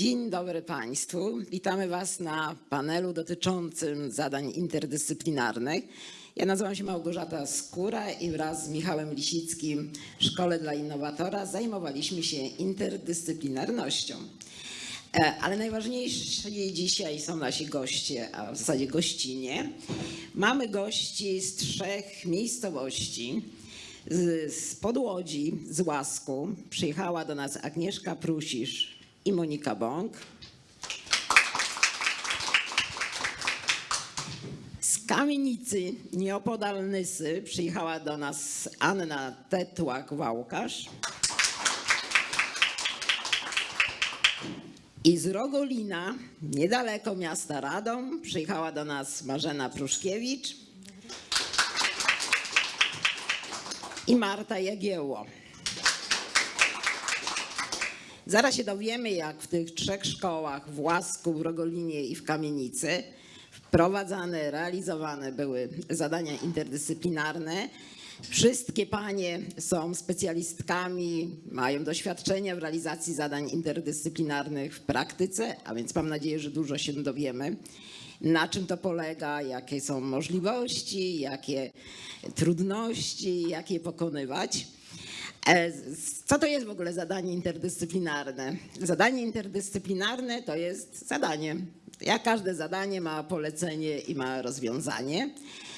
Dzień dobry Państwu. Witamy Was na panelu dotyczącym zadań interdyscyplinarnych. Ja nazywam się Małgorzata Skóra i wraz z Michałem Lisickim w Szkole dla Innowatora zajmowaliśmy się interdyscyplinarnością. E, Ale najważniejsi dzisiaj są nasi goście, a w zasadzie gościnie. Mamy gości z trzech miejscowości. Z, Podłodzi, z Łasku przyjechała do nas Agnieszka Prusisz i Monika Bąk. Z Kamienicy, nieopodal Nysy, przyjechała do nas Anna Tetłak-Wałkasz. I z Rogolina, niedaleko miasta Radom, przyjechała do nas Marzena Pruszkiewicz i Marta Jagiełło. Zaraz się dowiemy, jak w tych trzech szkołach w Łasku, w Rogolinie i w Kamienicy wprowadzane, realizowane były zadania interdyscyplinarne. Wszystkie panie są specjalistkami, mają doświadczenie w realizacji zadań interdyscyplinarnych w praktyce, a więc mam nadzieję, że dużo się dowiemy. Na czym to polega, jakie są możliwości, jakie trudności, jak je pokonywać. E, Co to jest w ogóle zadanie interdyscyplinarne? Zadanie interdyscyplinarne to jest zadanie. Jak każde zadanie ma polecenie i ma rozwiązanie.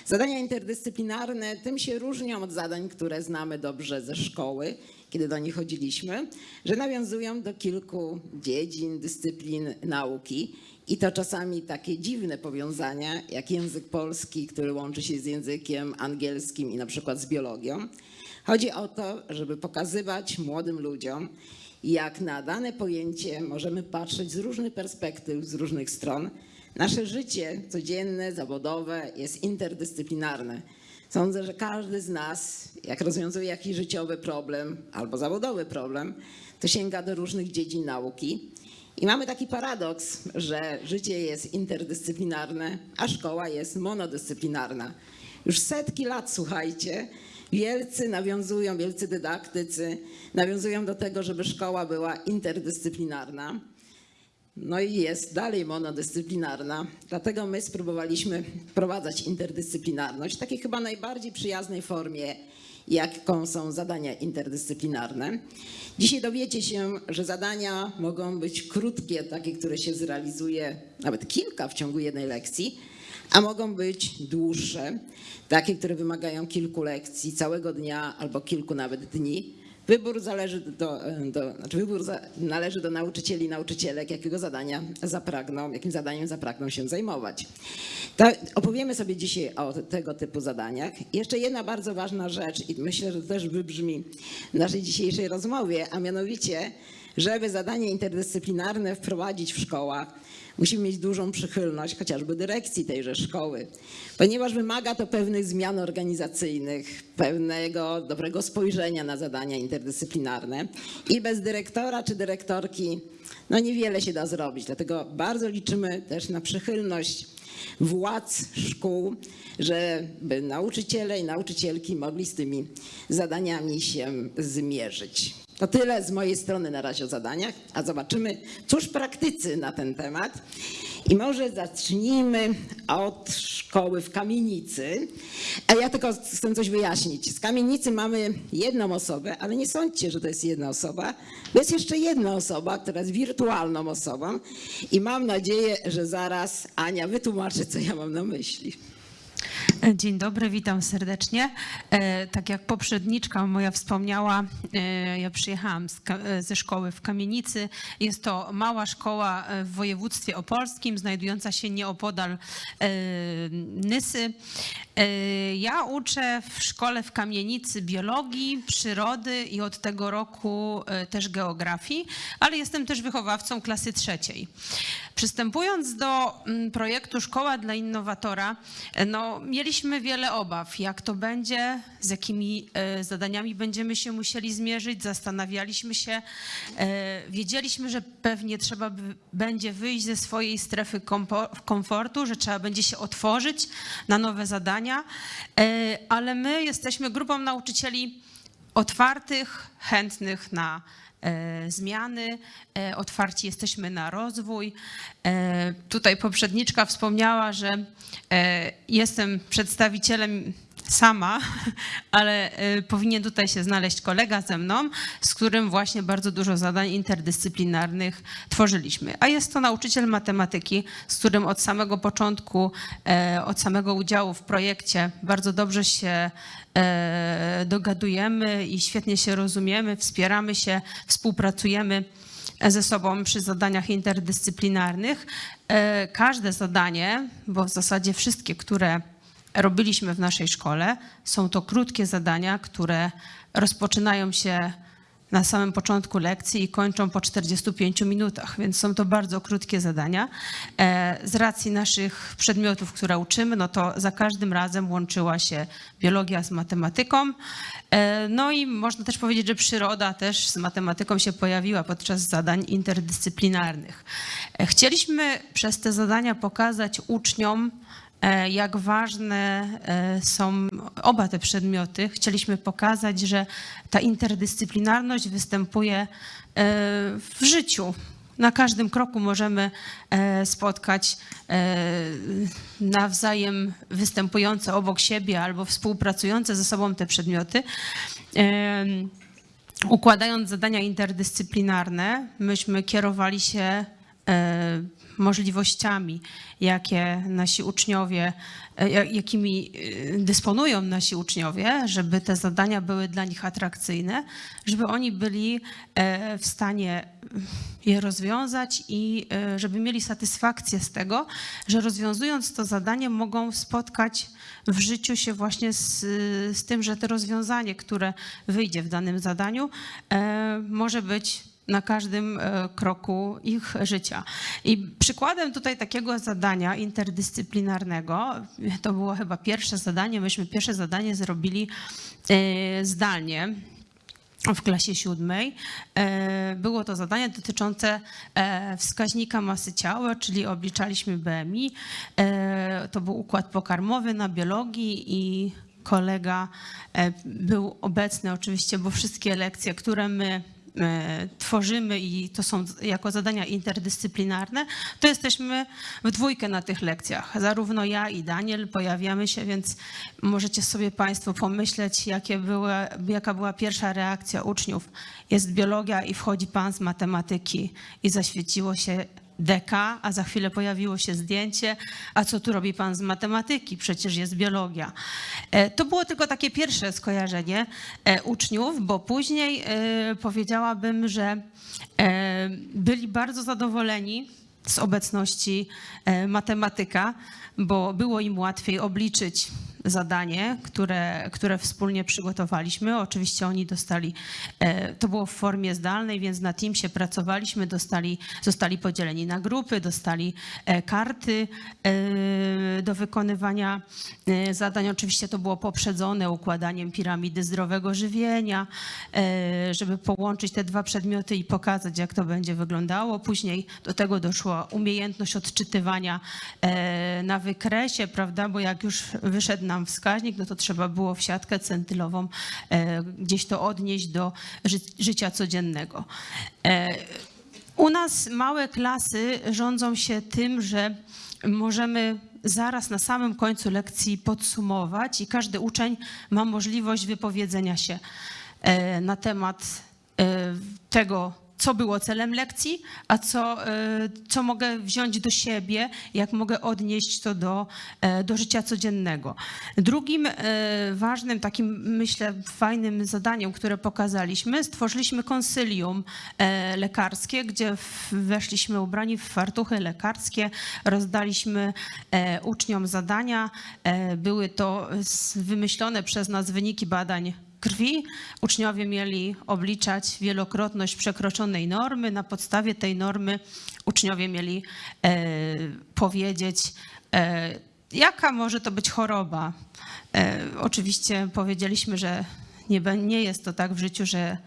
Zadania interdyscyplinarne tym się różnią od zadań, które znamy dobrze ze szkoły, kiedy do nich chodziliśmy, że nawiązują do kilku dziedzin, dyscyplin nauki. I to czasami takie dziwne powiązania, jak język polski, który łączy się z językiem angielskim i na przykład z biologią. Chodzi o to, żeby pokazywać młodym ludziom, jak na dane pojęcie możemy patrzeć z różnych perspektyw, z różnych stron. Nasze życie codzienne, zawodowe jest interdyscyplinarne. Sądzę, że każdy z nas, jak rozwiązuje jakiś życiowy problem albo zawodowy problem, to sięga do różnych dziedzin nauki. I mamy taki paradoks, że życie jest interdyscyplinarne, a szkoła jest monodyscyplinarna. Już setki lat, słuchajcie, wielcy nawiązują, wielcy dydaktycy nawiązują do tego, żeby szkoła była interdyscyplinarna. No i jest dalej monodyscyplinarna. Dlatego my spróbowaliśmy wprowadzać interdyscyplinarność w takiej chyba najbardziej przyjaznej formie, jaką są zadania interdyscyplinarne. Dzisiaj dowiecie się, że zadania mogą być krótkie, takie, które się zrealizuje nawet kilka w ciągu jednej lekcji, a mogą być dłuższe, takie, które wymagają kilku lekcji, całego dnia albo kilku nawet dni. Wybór zależy do, do, znaczy wybór za, należy do nauczycieli i nauczycielek, jakiego zadania zapragną, jakim zadaniem zapragną się zajmować. To opowiemy sobie dzisiaj o tego typu zadaniach. Jeszcze jedna bardzo ważna rzecz i myślę, że też wybrzmi w naszej dzisiejszej rozmowie, a mianowicie, żeby zadanie interdyscyplinarne wprowadzić w szkołach, musimy mieć dużą przychylność chociażby dyrekcji tejże szkoły, ponieważ wymaga to pewnych zmian organizacyjnych, pewnego dobrego spojrzenia na zadania interdyscyplinarne i bez dyrektora czy dyrektorki no niewiele się da zrobić. Dlatego bardzo liczymy też na przychylność władz szkół, żeby nauczyciele i nauczycielki mogli z tymi zadaniami się zmierzyć. To tyle z mojej strony na razie o zadaniach, a zobaczymy, cóż praktycy na ten temat. I może zacznijmy od szkoły w Kamienicy. A ja tylko chcę coś wyjaśnić. Z Kamienicy mamy jedną osobę, ale nie sądźcie, że to jest jedna osoba. To jest jeszcze jedna osoba, która jest wirtualną osobą i mam nadzieję, że zaraz Ania wytłumaczy, co ja mam na myśli. Dzień dobry, witam serdecznie. E, Tak jak poprzedniczka moja wspomniała, e, ja przyjechałam e, ze szkoły w Kamienicy. Jest to mała szkoła w województwie opolskim, znajdująca się nieopodal Nysy. E, Ja uczę w szkole w Kamienicy biologii, przyrody i od tego roku e, też geografii, ale jestem też wychowawcą klasy trzeciej. Przystępując do mm, projektu Szkoła dla Innowatora, e, no, mieliśmy wiele obaw, jak to będzie, z jakimi zadaniami będziemy się musieli zmierzyć. Zastanawialiśmy się, wiedzieliśmy, że pewnie trzeba będzie wyjść ze swojej strefy komfortu, że trzeba będzie się otworzyć na nowe zadania, e, ale my jesteśmy grupą nauczycieli otwartych, chętnych na e, zmiany, e, otwarci jesteśmy na rozwój. Tutaj poprzedniczka wspomniała, że jestem przedstawicielem sama, ale e, powinien tutaj się znaleźć kolega ze mną, z którym właśnie bardzo dużo zadań interdyscyplinarnych tworzyliśmy. A jest to nauczyciel matematyki, z którym od samego początku, e, od samego udziału w projekcie bardzo dobrze się e, dogadujemy i świetnie się rozumiemy, wspieramy się, współpracujemy ze sobą przy zadaniach interdyscyplinarnych. E, Każde zadanie, bo w zasadzie wszystkie, które robiliśmy w naszej szkole, są to krótkie zadania, które rozpoczynają się na samym początku lekcji i kończą po 45 minutach, więc są to bardzo krótkie zadania. E, Z racji naszych przedmiotów, które uczymy, no to za każdym razem łączyła się biologia z matematyką. E, No i można też powiedzieć, że przyroda też z matematyką się pojawiła podczas zadań interdyscyplinarnych. E, Chcieliśmy przez te zadania pokazać uczniom, jak ważne e, są oba te przedmioty. Chcieliśmy pokazać, że ta interdyscyplinarność występuje e, w życiu. Na każdym kroku możemy e, spotkać e, nawzajem występujące obok siebie albo współpracujące ze sobą te przedmioty. Układając zadania interdyscyplinarne, myśmy kierowali się e, możliwościami, jakie nasi uczniowie, e, ja- jakimi e, dysponują nasi uczniowie, żeby te zadania były dla nich atrakcyjne, żeby oni byli e, w stanie je rozwiązać i żeby mieli satysfakcję z tego, że rozwiązując to zadanie mogą spotkać w życiu się właśnie z, z tym, że to rozwiązanie, które wyjdzie w danym zadaniu, może być na każdym e, kroku ich życia. I przykładem tutaj takiego zadania interdyscyplinarnego, to było chyba pierwsze zadanie, myśmy pierwsze zadanie zrobili e, zdalnie w klasie siódmej. E, Było to zadanie dotyczące wskaźnika masy ciała, czyli obliczaliśmy BMI. To był układ pokarmowy na biologii i kolega był obecny oczywiście, bo wszystkie lekcje, które my tworzymy i to są jako zadania interdyscyplinarne, to jesteśmy w dwójkę na tych lekcjach. Zarówno ja i Daniel pojawiamy się, więc możecie sobie Państwo pomyśleć, jaka była pierwsza reakcja uczniów. Jest biologia i wchodzi Pan z matematyki i zaświeciło się deka, a za chwilę pojawiło się zdjęcie, a co tu robi pan z matematyki? Przecież jest biologia. E, To było tylko takie pierwsze skojarzenie e, uczniów, bo później e, powiedziałabym, że byli bardzo zadowoleni z obecności matematyka, bo było im łatwiej obliczyć zadanie, które, które wspólnie przygotowaliśmy. Oczywiście oni dostali, e, to było w formie zdalnej, więc na Teamsie pracowaliśmy, dostali, zostali podzieleni na grupy, dostali e, karty e, do wykonywania zadań. Oczywiście to było poprzedzone układaniem piramidy zdrowego żywienia, żeby połączyć te dwa przedmioty i pokazać, jak to będzie wyglądało. Później do tego doszła umiejętność odczytywania na wykresie, prawda, bo jak już wyszedł nam wskaźnik, no to trzeba było w siatkę centylową e, gdzieś to odnieść do ży życia codziennego. E, U nas małe klasy rządzą się tym, że możemy zaraz na samym końcu lekcji podsumować i każdy uczeń ma możliwość wypowiedzenia się e, na temat tego, co było celem lekcji, a co, e, co mogę wziąć do siebie, jak mogę odnieść to do, e, do życia codziennego. Drugim e, ważnym, takim myślę fajnym zadaniem, które pokazaliśmy, stworzyliśmy konsylium lekarskie, gdzie weszliśmy ubrani w fartuchy lekarskie, rozdaliśmy uczniom zadania. Były to wymyślone przez nas wyniki badań krwi. Uczniowie mieli obliczać wielokrotność przekroczonej normy. Na podstawie tej normy uczniowie mieli e, powiedzieć, e, jaka może to być choroba. E, oczywiście powiedzieliśmy, że nie, nie jest to tak w życiu, że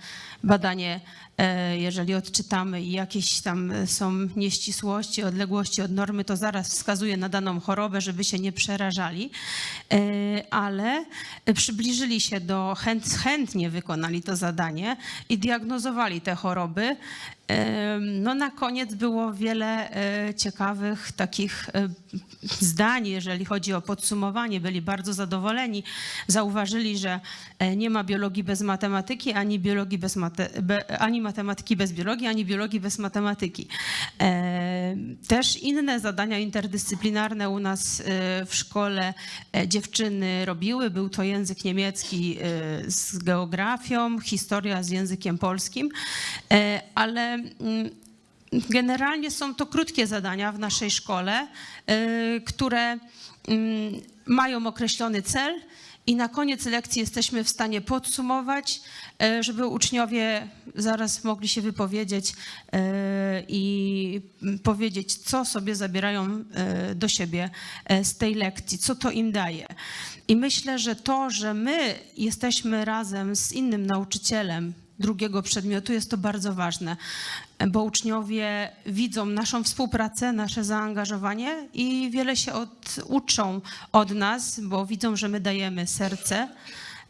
badanie, e, jeżeli odczytamy i jakieś tam są nieścisłości, odległości od normy, to zaraz wskazuje na daną chorobę, żeby się nie przerażali, E, ale przybliżyli się do, chęt, chętnie wykonali to zadanie i diagnozowali te choroby. No na koniec było wiele e, ciekawych takich e, zdań, jeżeli chodzi o podsumowanie. Byli bardzo zadowoleni. Zauważyli, że e, nie ma biologii bez matematyki, ani biologii bez mate, ani matematyki bez biologii, ani biologii bez matematyki. Też inne zadania interdyscyplinarne u nas w szkole dziewczyny robiły. Był to język niemiecki z geografią, historia z językiem polskim, ale mm, generalnie są to krótkie zadania w naszej szkole, y, które mm, mają określony cel i na koniec lekcji jesteśmy w stanie podsumować, y, żeby uczniowie zaraz mogli się wypowiedzieć y, i powiedzieć, co sobie zabierają do siebie z tej lekcji, co to im daje. I myślę, że to, że my jesteśmy razem z innym nauczycielem, drugiego przedmiotu. Jest to bardzo ważne, bo uczniowie widzą naszą współpracę, nasze zaangażowanie i wiele się od, uczą od nas, bo widzą, że my dajemy serce,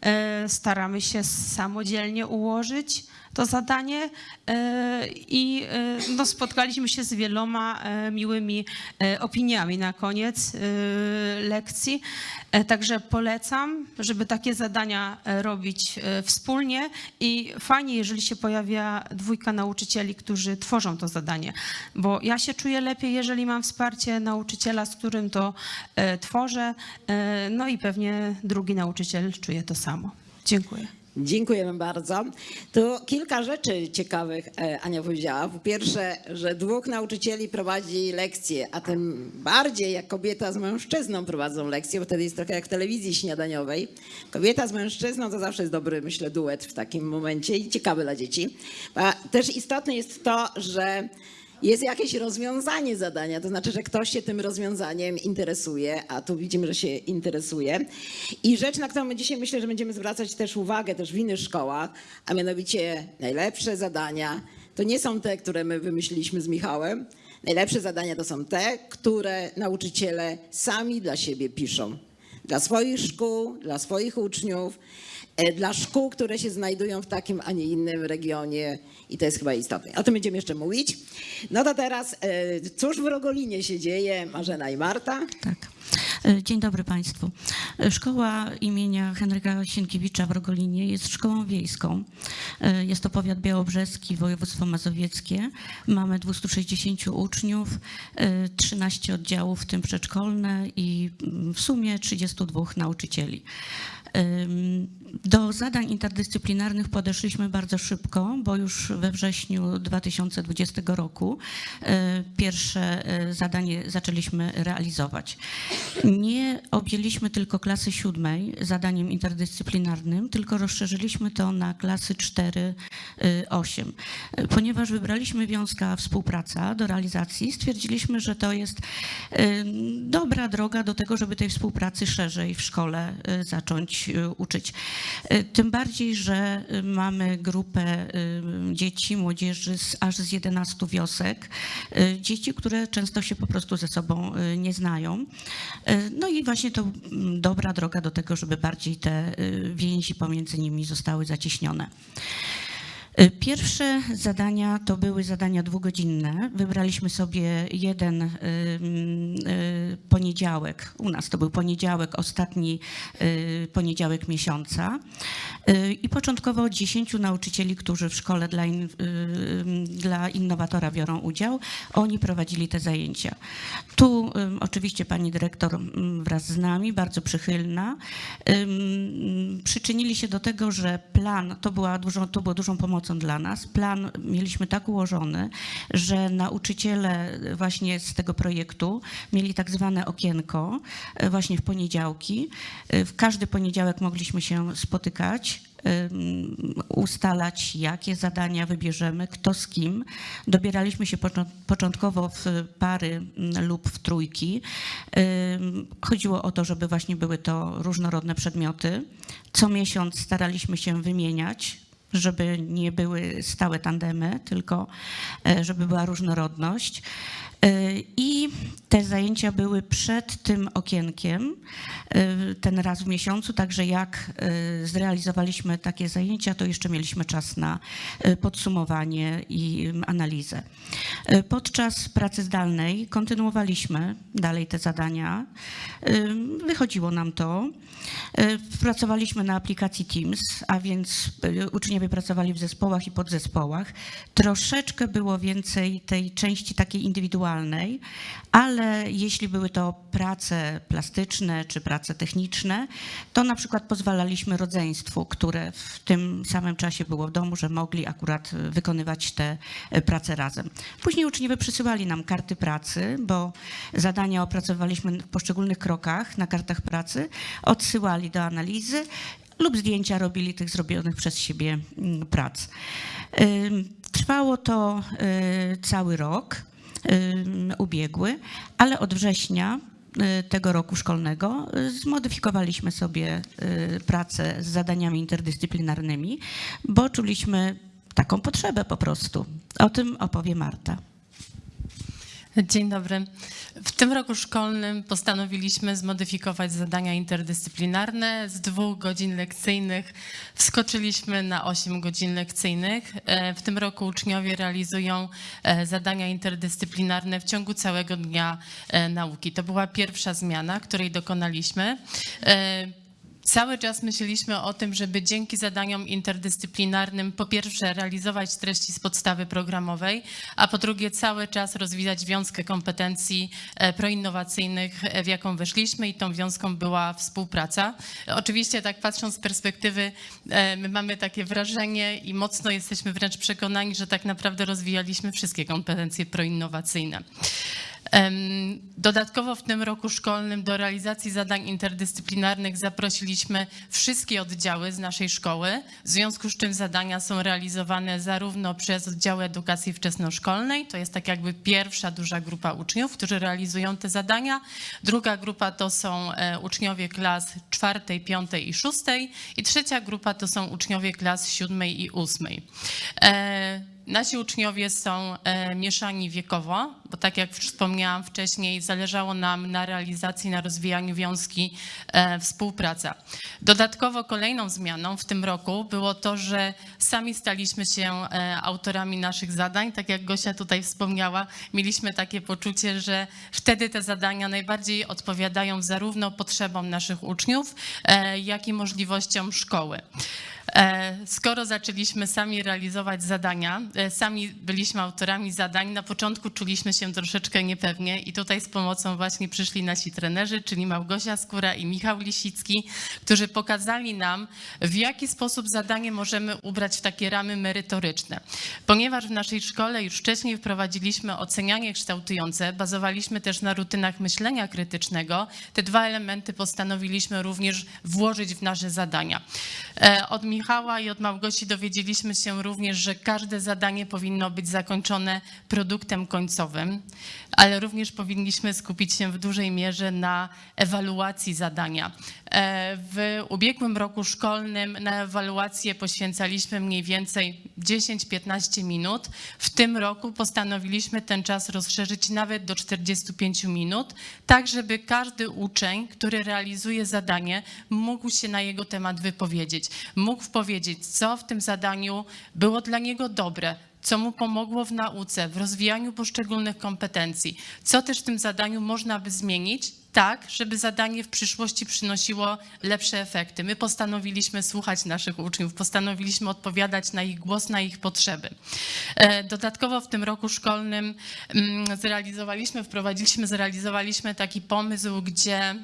e, staramy się samodzielnie ułożyć to zadanie e, i e, no, spotkaliśmy się z wieloma e, miłymi opiniami na koniec lekcji. Także polecam, żeby takie zadania robić wspólnie i fajnie, jeżeli się pojawia dwójka nauczycieli, którzy tworzą to zadanie, bo ja się czuję lepiej, jeżeli mam wsparcie nauczyciela, z którym to tworzę, no i pewnie drugi nauczyciel czuje to samo. Dziękuję. Dziękujemy bardzo. Tu kilka rzeczy ciekawych e, Ania powiedziała. Po pierwsze, że dwóch nauczycieli prowadzi lekcje, a tym bardziej jak kobieta z mężczyzną prowadzą lekcje, bo wtedy jest trochę jak w telewizji śniadaniowej. Kobieta z mężczyzną to zawsze jest dobry, myślę, duet w takim momencie i ciekawy dla dzieci. A też istotne jest to, że jest jakieś rozwiązanie zadania, to znaczy, że ktoś się tym rozwiązaniem interesuje, a tu widzimy, że się interesuje. I rzecz, na którą my dzisiaj myślę, że będziemy zwracać też uwagę też w innych szkołach, a mianowicie najlepsze zadania, to nie są te, które my wymyśliliśmy z Michałem. Najlepsze zadania to są te, które nauczyciele sami dla siebie piszą. Dla swoich szkół, dla swoich uczniów, dla szkół, które się znajdują w takim, a nie innym regionie i to jest chyba istotne. O tym będziemy jeszcze mówić. No to teraz, e, cóż w Rogolinie się dzieje, Marzena i Marta? Tak. E, Dzień dobry Państwu. E, Szkoła imienia Henryka Sienkiewicza w Rogolinie jest szkołą wiejską. E, Jest to powiat białobrzeski, województwo mazowieckie. Mamy 260 uczniów, e, 13 oddziałów, w tym przedszkolne i mm, w sumie 32 nauczycieli. Do zadań interdyscyplinarnych podeszliśmy bardzo szybko, bo już we wrześniu 2020 roku e, pierwsze e, zadanie zaczęliśmy realizować. Nie objęliśmy tylko klasy siódmej zadaniem interdyscyplinarnym, tylko rozszerzyliśmy to na klasy 4-8. Ponieważ wybraliśmy wiązka współpraca do realizacji, stwierdziliśmy, że to jest e, dobra droga do tego, żeby tej współpracy szerzej w szkole e, zacząć e, uczyć. E, Tym bardziej, że e, mamy grupę dzieci, młodzieży z, aż z 11 wiosek, dzieci, które często się po prostu ze sobą nie znają. No i właśnie to dobra droga do tego, żeby bardziej te więzi pomiędzy nimi zostały zacieśnione. E, Pierwsze zadania to były zadania dwugodzinne. Wybraliśmy sobie jeden ym, y, poniedziałek. U nas to był poniedziałek, ostatni poniedziałek miesiąca. I początkowo 10 nauczycieli, którzy w szkole dla, in, dla innowatora biorą udział, oni prowadzili te zajęcia. Tu oczywiście pani dyrektor wraz z nami, bardzo przychylna, przyczynili się do tego, że plan, to, była dużą, to było dużą pomocą dla nas, plan mieliśmy tak ułożony, że nauczyciele właśnie z tego projektu mieli tak zwane okienko e, właśnie w poniedziałki. E, W każdy poniedziałek mogliśmy się spotykać, ustalać, jakie zadania wybierzemy, kto z kim. Dobieraliśmy się począ- początkowo w pary mm, lub w trójki. Chodziło o to, żeby właśnie były to różnorodne przedmioty. Co miesiąc staraliśmy się wymieniać żeby nie były stałe tandemy, tylko e, żeby była różnorodność. E, I te zajęcia były przed tym okienkiem, e, ten raz w miesiącu, także jak e, zrealizowaliśmy takie zajęcia, to jeszcze mieliśmy czas na e, podsumowanie i mm, analizę. Podczas pracy zdalnej kontynuowaliśmy dalej te zadania. Wychodziło nam to. Y, Pracowaliśmy na aplikacji Teams, a więc y, uczniowie pracowali w zespołach i podzespołach. Troszeczkę było więcej tej części takiej indywidualnej, ale jeśli były to prace plastyczne czy prace techniczne, to na przykład pozwalaliśmy rodzeństwu, które w tym samym czasie było w domu, że mogli akurat wykonywać te y, prace razem. Później uczniowie przysyłali nam karty pracy, bo zadania opracowaliśmy w poszczególnych krokach na kartach pracy, odsyłali do analizy lub zdjęcia robili tych zrobionych przez siebie mm, prac. Trwało to y, cały rok ubiegły, ale od września y, tego roku szkolnego y, zmodyfikowaliśmy sobie y, pracę z zadaniami interdyscyplinarnymi, bo czuliśmy taką potrzebę po prostu. O tym opowie Marta. Dzień dobry. W tym roku szkolnym postanowiliśmy zmodyfikować zadania interdyscyplinarne. Z dwóch godzin lekcyjnych wskoczyliśmy na 8 godzin lekcyjnych. E, W tym roku uczniowie realizują e, zadania interdyscyplinarne w ciągu całego dnia e, nauki. To była pierwsza zmiana, której dokonaliśmy. Cały czas myśleliśmy o tym, żeby dzięki zadaniom interdyscyplinarnym po pierwsze realizować treści z podstawy programowej, a po drugie cały czas rozwijać wiązkę kompetencji e, proinnowacyjnych, e, w jaką weszliśmy i tą wiązką była współpraca. Oczywiście tak patrząc z perspektywy, e, my mamy takie wrażenie i mocno jesteśmy wręcz przekonani, że tak naprawdę rozwijaliśmy wszystkie kompetencje proinnowacyjne. Dodatkowo w tym roku szkolnym do realizacji zadań interdyscyplinarnych zaprosiliśmy wszystkie oddziały z naszej szkoły, w związku z czym zadania są realizowane zarówno przez oddziały edukacji wczesnoszkolnej, to jest tak jakby pierwsza duża grupa uczniów, którzy realizują te zadania. Druga grupa to są e, uczniowie klas czwartej, piątej i szóstej i trzecia grupa to są uczniowie klas siódmej i ósmej. E, Nasi uczniowie są e, mieszani wiekowo, bo tak jak wspomniałam wcześniej, zależało nam na realizacji, na rozwijaniu wiązki e, współpraca. Dodatkowo kolejną zmianą w tym roku było to, że sami staliśmy się e, autorami naszych zadań. Tak jak Gosia tutaj wspomniała, mieliśmy takie poczucie, że wtedy te zadania najbardziej odpowiadają zarówno potrzebom naszych uczniów, e, jak i możliwościom szkoły. E, Skoro zaczęliśmy sami realizować zadania, e, sami byliśmy autorami zadań, na początku czuliśmy się troszeczkę niepewnie i tutaj z pomocą właśnie przyszli nasi trenerzy, czyli Małgosia Skóra i Michał Lisicki, którzy pokazali nam, w jaki sposób zadanie możemy ubrać w takie ramy merytoryczne. Ponieważ w naszej szkole już wcześniej wprowadziliśmy ocenianie kształtujące, bazowaliśmy też na rutynach myślenia krytycznego, te dwa elementy postanowiliśmy również włożyć w nasze zadania. E, Od Michała i od Małgosi dowiedzieliśmy się również, że każde zadanie powinno być zakończone produktem końcowym, ale również powinniśmy skupić się w dużej mierze na ewaluacji zadania. E, W ubiegłym roku szkolnym na ewaluację poświęcaliśmy mniej więcej 10-15 minut. W tym roku postanowiliśmy ten czas rozszerzyć nawet do 45 minut, tak żeby każdy uczeń, który realizuje zadanie, mógł się na jego temat wypowiedzieć. Mógł powiedzieć, co w tym zadaniu było dla niego dobre, co mu pomogło w nauce, w rozwijaniu poszczególnych kompetencji, co też w tym zadaniu można by zmienić, tak, żeby zadanie w przyszłości przynosiło lepsze efekty. My postanowiliśmy słuchać naszych uczniów, postanowiliśmy odpowiadać na ich głos, na ich potrzeby. E, Dodatkowo w tym roku szkolnym mm, zrealizowaliśmy, wprowadziliśmy, zrealizowaliśmy taki pomysł, gdzie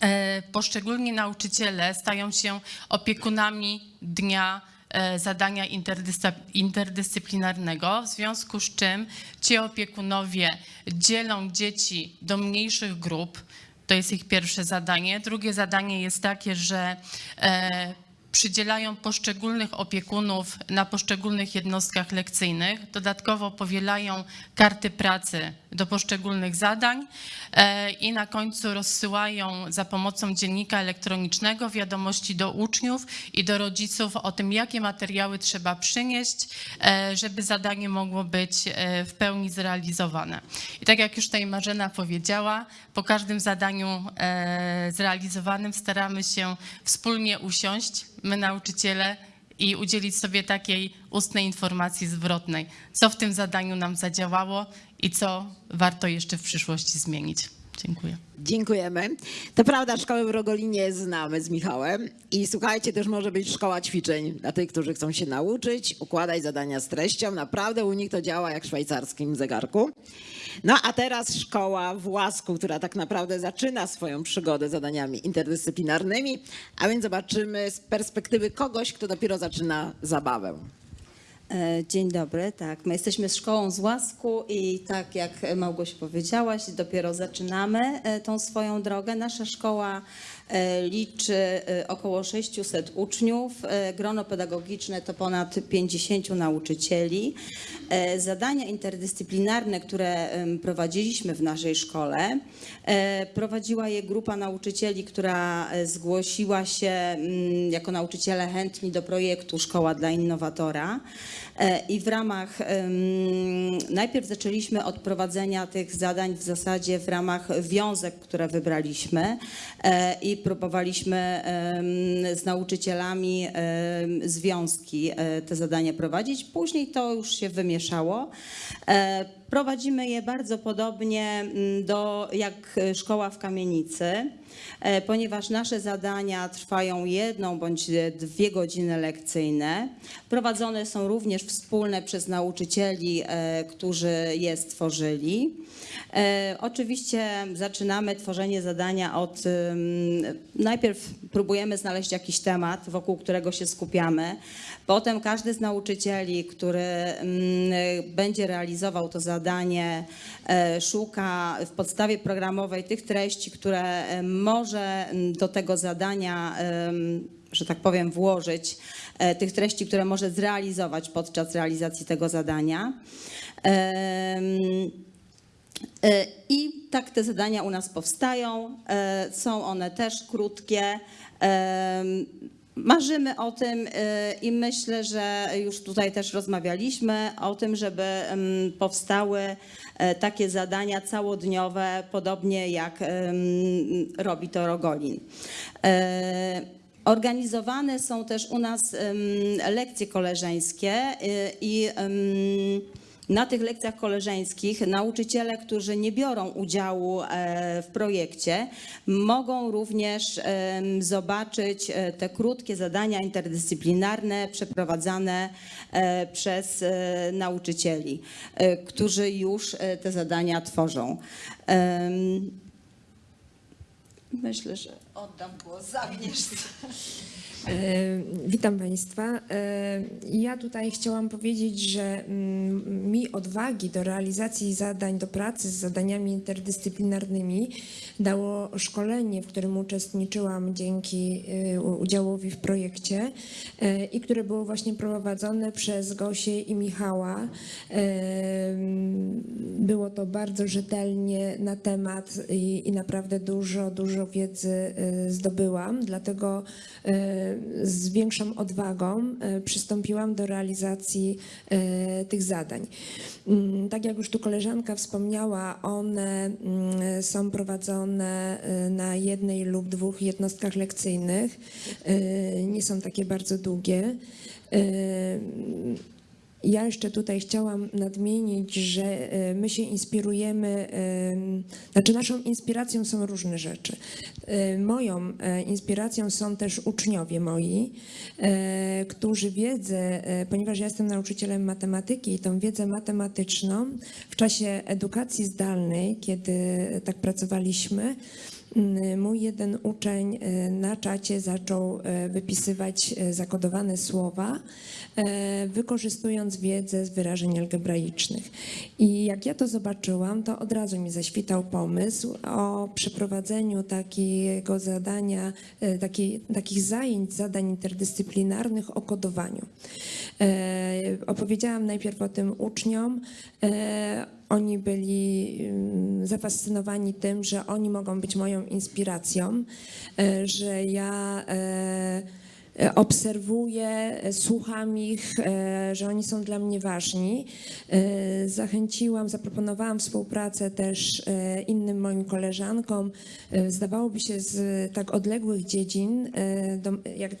e, poszczególni nauczyciele stają się opiekunami dnia zadania interdyscy- interdyscyplinarnego, w związku z czym ci opiekunowie dzielą dzieci do mniejszych grup. To jest ich pierwsze zadanie. Drugie zadanie jest takie, że e, przydzielają poszczególnych opiekunów na poszczególnych jednostkach lekcyjnych. Dodatkowo powielają karty pracy do poszczególnych zadań e, i na końcu rozsyłają za pomocą dziennika elektronicznego wiadomości do uczniów i do rodziców o tym, jakie materiały trzeba przynieść, e, żeby zadanie mogło być e, w pełni zrealizowane. I tak jak już tutaj Marzena powiedziała, po każdym zadaniu zrealizowanym staramy się wspólnie usiąść, my nauczyciele, i udzielić sobie takiej ustnej informacji zwrotnej, co w tym zadaniu nam zadziałało i co warto jeszcze w przyszłości zmienić. Dziękuję. Dziękujemy. To prawda, szkołę w Rogolinie znamy z Michałem i słuchajcie, też może być szkoła ćwiczeń dla tych, którzy chcą się nauczyć, układać zadania z treścią. Naprawdę u nich to działa jak w szwajcarskim zegarku. No a teraz szkoła w Łasku, która tak naprawdę zaczyna swoją przygodę zadaniami interdyscyplinarnymi, a więc zobaczymy z perspektywy kogoś, kto dopiero zaczyna zabawę. E, Dzień dobry, tak. My jesteśmy szkołą z Łasku i tak jak Małgoś powiedziałaś, dopiero zaczynamy e, tą swoją drogę. Nasza szkoła liczy e, około 600 uczniów. E, Grono pedagogiczne to ponad 50 nauczycieli. E, Zadania interdyscyplinarne, które prowadziliśmy w naszej szkole, e, prowadziła je grupa nauczycieli, która e, zgłosiła się mm, jako nauczyciele chętni do projektu Szkoła dla Innowatora. E, I w ramach, najpierw zaczęliśmy od prowadzenia tych zadań w zasadzie w ramach wiązek, które wybraliśmy e, próbowaliśmy z nauczycielami związki e, te zadania prowadzić. Później to już się wymieszało. E, Prowadzimy je bardzo podobnie mm, do, jak szkoła w kamienicy, e, ponieważ nasze zadania trwają jedną bądź dwie godziny lekcyjne. Prowadzone są również wspólne przez nauczycieli, e, którzy je stworzyli. E, Oczywiście zaczynamy tworzenie zadania od, najpierw próbujemy znaleźć jakiś temat, wokół którego się skupiamy. Potem każdy z nauczycieli, który mm, będzie realizował to zadanie, e, szuka w podstawie programowej tych treści, które e, może do tego zadania, że tak powiem, włożyć, e, tych treści, które może zrealizować podczas realizacji tego zadania. I tak te zadania u nas powstają. Są one też krótkie. Marzymy o tym e, i myślę, że już tutaj też rozmawialiśmy o tym, żeby em, powstały e, takie zadania całodniowe, podobnie jak em, robi to Rogolin. Organizowane są też u nas lekcje koleżeńskie i em, na tych lekcjach koleżeńskich nauczyciele, którzy nie biorą udziału e, w projekcie, mogą również zobaczyć e, te krótkie zadania interdyscyplinarne przeprowadzane e, przez nauczycieli, którzy już te zadania tworzą. Myślę, że oddam głos Agnieszce. E, Witam Państwa. E, Ja tutaj chciałam powiedzieć, że mm, mi odwagi do realizacji zadań, do pracy z zadaniami interdyscyplinarnymi dało szkolenie, w którym uczestniczyłam dzięki e, udziałowi w projekcie i które było właśnie prowadzone przez Gosię i Michała. E, Było to bardzo rzetelnie na temat i, i naprawdę dużo, dużo wiedzy zdobyłam, dlatego z większą odwagą e, przystąpiłam do realizacji e, tych zadań. Mm, Tak jak już tu koleżanka wspomniała, one mm, są prowadzone e, na jednej lub dwóch jednostkach lekcyjnych. Nie są takie bardzo długie. Ja jeszcze tutaj chciałam nadmienić, że e, my się inspirujemy, e, znaczy naszą inspiracją są różne rzeczy. E, Moją inspiracją są też uczniowie moi, którzy wiedzę, ponieważ ja jestem nauczycielem matematyki i tą wiedzę matematyczną w czasie edukacji zdalnej, kiedy tak pracowaliśmy, mój jeden uczeń e, na czacie zaczął e, wypisywać e, zakodowane słowa, wykorzystując wiedzę z wyrażeń algebraicznych. I jak ja to zobaczyłam, to od razu mi zaświtał pomysł o przeprowadzeniu takiego zadania, takiej, takich zajęć, zadań interdyscyplinarnych o kodowaniu. Opowiedziałam najpierw o tym uczniom. Oni byli zafascynowani tym, że oni mogą być moją inspiracją, e, że ja e, obserwuję, e, słucham ich, e, że oni są dla mnie ważni. E, Zachęciłam, zaproponowałam współpracę też e, innym moim koleżankom. E, Zdawałoby się z tak odległych dziedzin, e, jak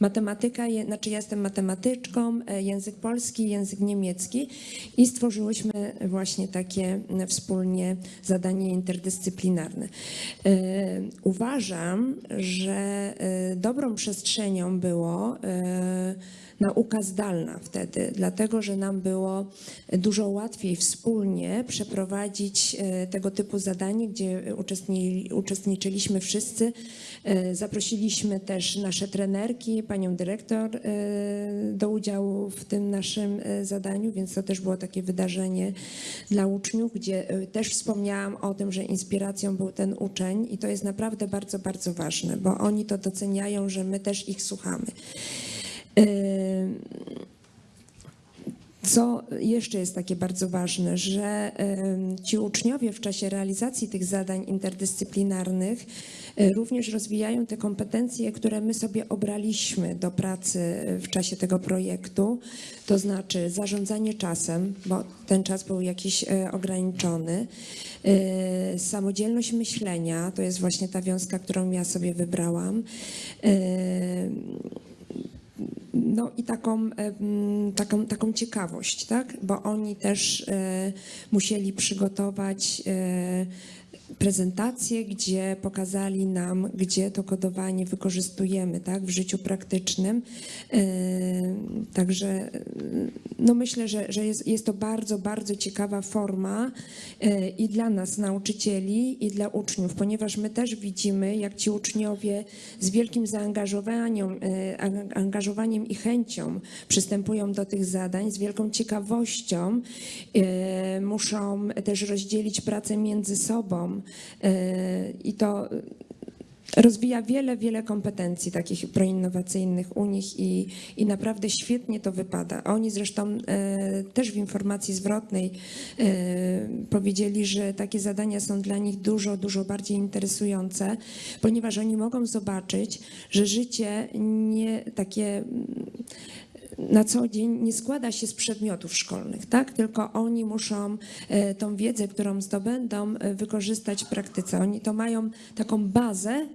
matematyka, znaczy ja jestem matematyczką, e, język polski, język niemiecki i stworzyłyśmy właśnie takie wspólnie zadanie interdyscyplinarne. E, Uważam, że e, dobrą przestrzenią było e, nauka zdalna wtedy, dlatego że nam było dużo łatwiej wspólnie przeprowadzić e, tego typu zadanie, gdzie uczestni, uczestniczyliśmy wszyscy. E, Zaprosiliśmy też nasze trenerki, panią dyrektor e, do udziału w tym naszym zadaniu, więc to też było takie wydarzenie dla uczniów, gdzie też wspomniałam o tym, że inspiracją był ten uczeń i to jest naprawdę bardzo, bardzo ważne, bo oni to doceniają, że my też ich słuchamy. Co jeszcze jest takie bardzo ważne, że ci uczniowie w czasie realizacji tych zadań interdyscyplinarnych e, również rozwijają te kompetencje, które my sobie obraliśmy do pracy w czasie tego projektu, to znaczy zarządzanie czasem, bo ten czas był jakiś e, ograniczony, e, samodzielność myślenia, to jest właśnie ta wiązka, którą ja sobie wybrałam, no i taką, taką, taką ciekawość, tak? Bo oni też e, musieli przygotować e, prezentację, gdzie pokazali nam, gdzie to kodowanie wykorzystujemy tak? w życiu praktycznym. E, Także e, no myślę, że, że jest, jest to bardzo, bardzo ciekawa forma e, i dla nas, nauczycieli, i dla uczniów, ponieważ my też widzimy, jak ci uczniowie z wielkim zaangażowaniem, ang- angażowaniem i chęcią przystępują do tych zadań, z wielką ciekawością muszą też rozdzielić pracę między sobą e, i to rozwija wiele, wiele kompetencji takich proinnowacyjnych u nich i, i naprawdę świetnie to wypada. Oni zresztą e, też w informacji zwrotnej e, powiedzieli, że takie zadania są dla nich dużo, dużo bardziej interesujące, ponieważ oni mogą zobaczyć, że życie nie takie na co dzień nie składa się z przedmiotów szkolnych, tak? tylko oni muszą e, tą wiedzę, którą zdobędą, e, wykorzystać w praktyce. Oni to mają taką bazę,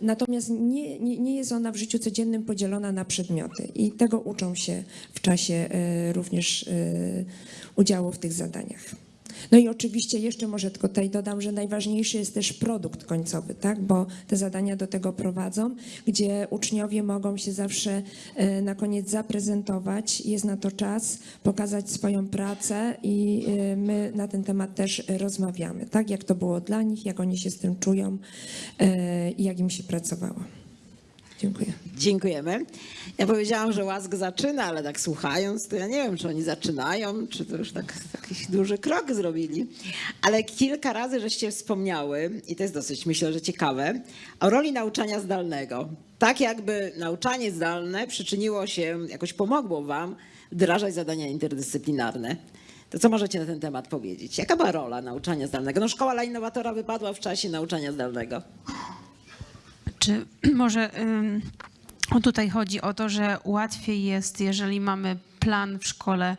natomiast nie, nie, nie jest ona w życiu codziennym podzielona na przedmioty i tego uczą się w czasie e, również udziału w tych zadaniach. No i oczywiście jeszcze może tylko tutaj dodam, że najważniejszy jest też produkt końcowy, tak? bo te zadania do tego prowadzą, gdzie uczniowie mogą się zawsze e, na koniec zaprezentować, jest na to czas, pokazać swoją pracę i e, my na ten temat też rozmawiamy, tak? jak to było dla nich, jak oni się z tym czują e, i jak im się pracowało. Dziękuję. Dziękujemy. Ja powiedziałam, że łask zaczyna, ale tak słuchając, to ja nie wiem, czy oni zaczynają, czy to już tak jakiś duży krok zrobili. Ale kilka razy żeście wspomniały, i to jest dosyć, myślę, że ciekawe, o roli nauczania zdalnego. Tak jakby nauczanie zdalne przyczyniło się, jakoś pomogło wam wdrażać zadania interdyscyplinarne. To co możecie na ten temat powiedzieć? Jaka była rola nauczania zdalnego? No szkoła dla innowatora wypadła w czasie nauczania zdalnego. Czy może tutaj chodzi o to, że łatwiej jest, jeżeli mamy plan w szkole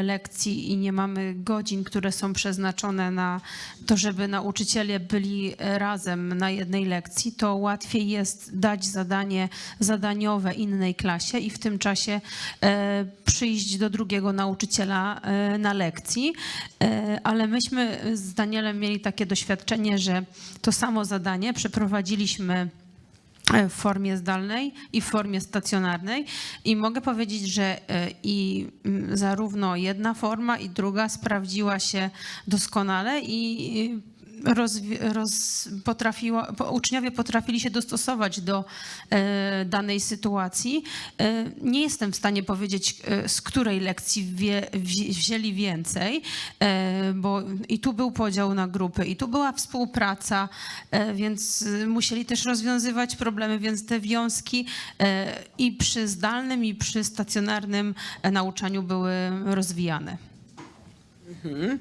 y, lekcji i nie mamy godzin, które są przeznaczone na to, żeby nauczyciele byli razem na jednej lekcji, to łatwiej jest dać zadanie zadaniowe innej klasie i w tym czasie e, przyjść do drugiego nauczyciela e, na lekcji. E, Ale myśmy z Danielem mieli takie doświadczenie, że to samo zadanie przeprowadziliśmy e, w formie zdalnej i w formie stacjonarnej. I mogę powiedzieć, że e, i zarówno jedna forma i druga sprawdziła się doskonale i roz, po- uczniowie potrafili się dostosować do e, danej sytuacji. E, nie jestem w stanie powiedzieć, e, z której lekcji wie, wzi- wzięli więcej, bo i tu był podział na grupy, i tu była współpraca, więc musieli też rozwiązywać problemy, więc te wiązki i przy zdalnym, i przy stacjonarnym nauczaniu były rozwijane. Ym,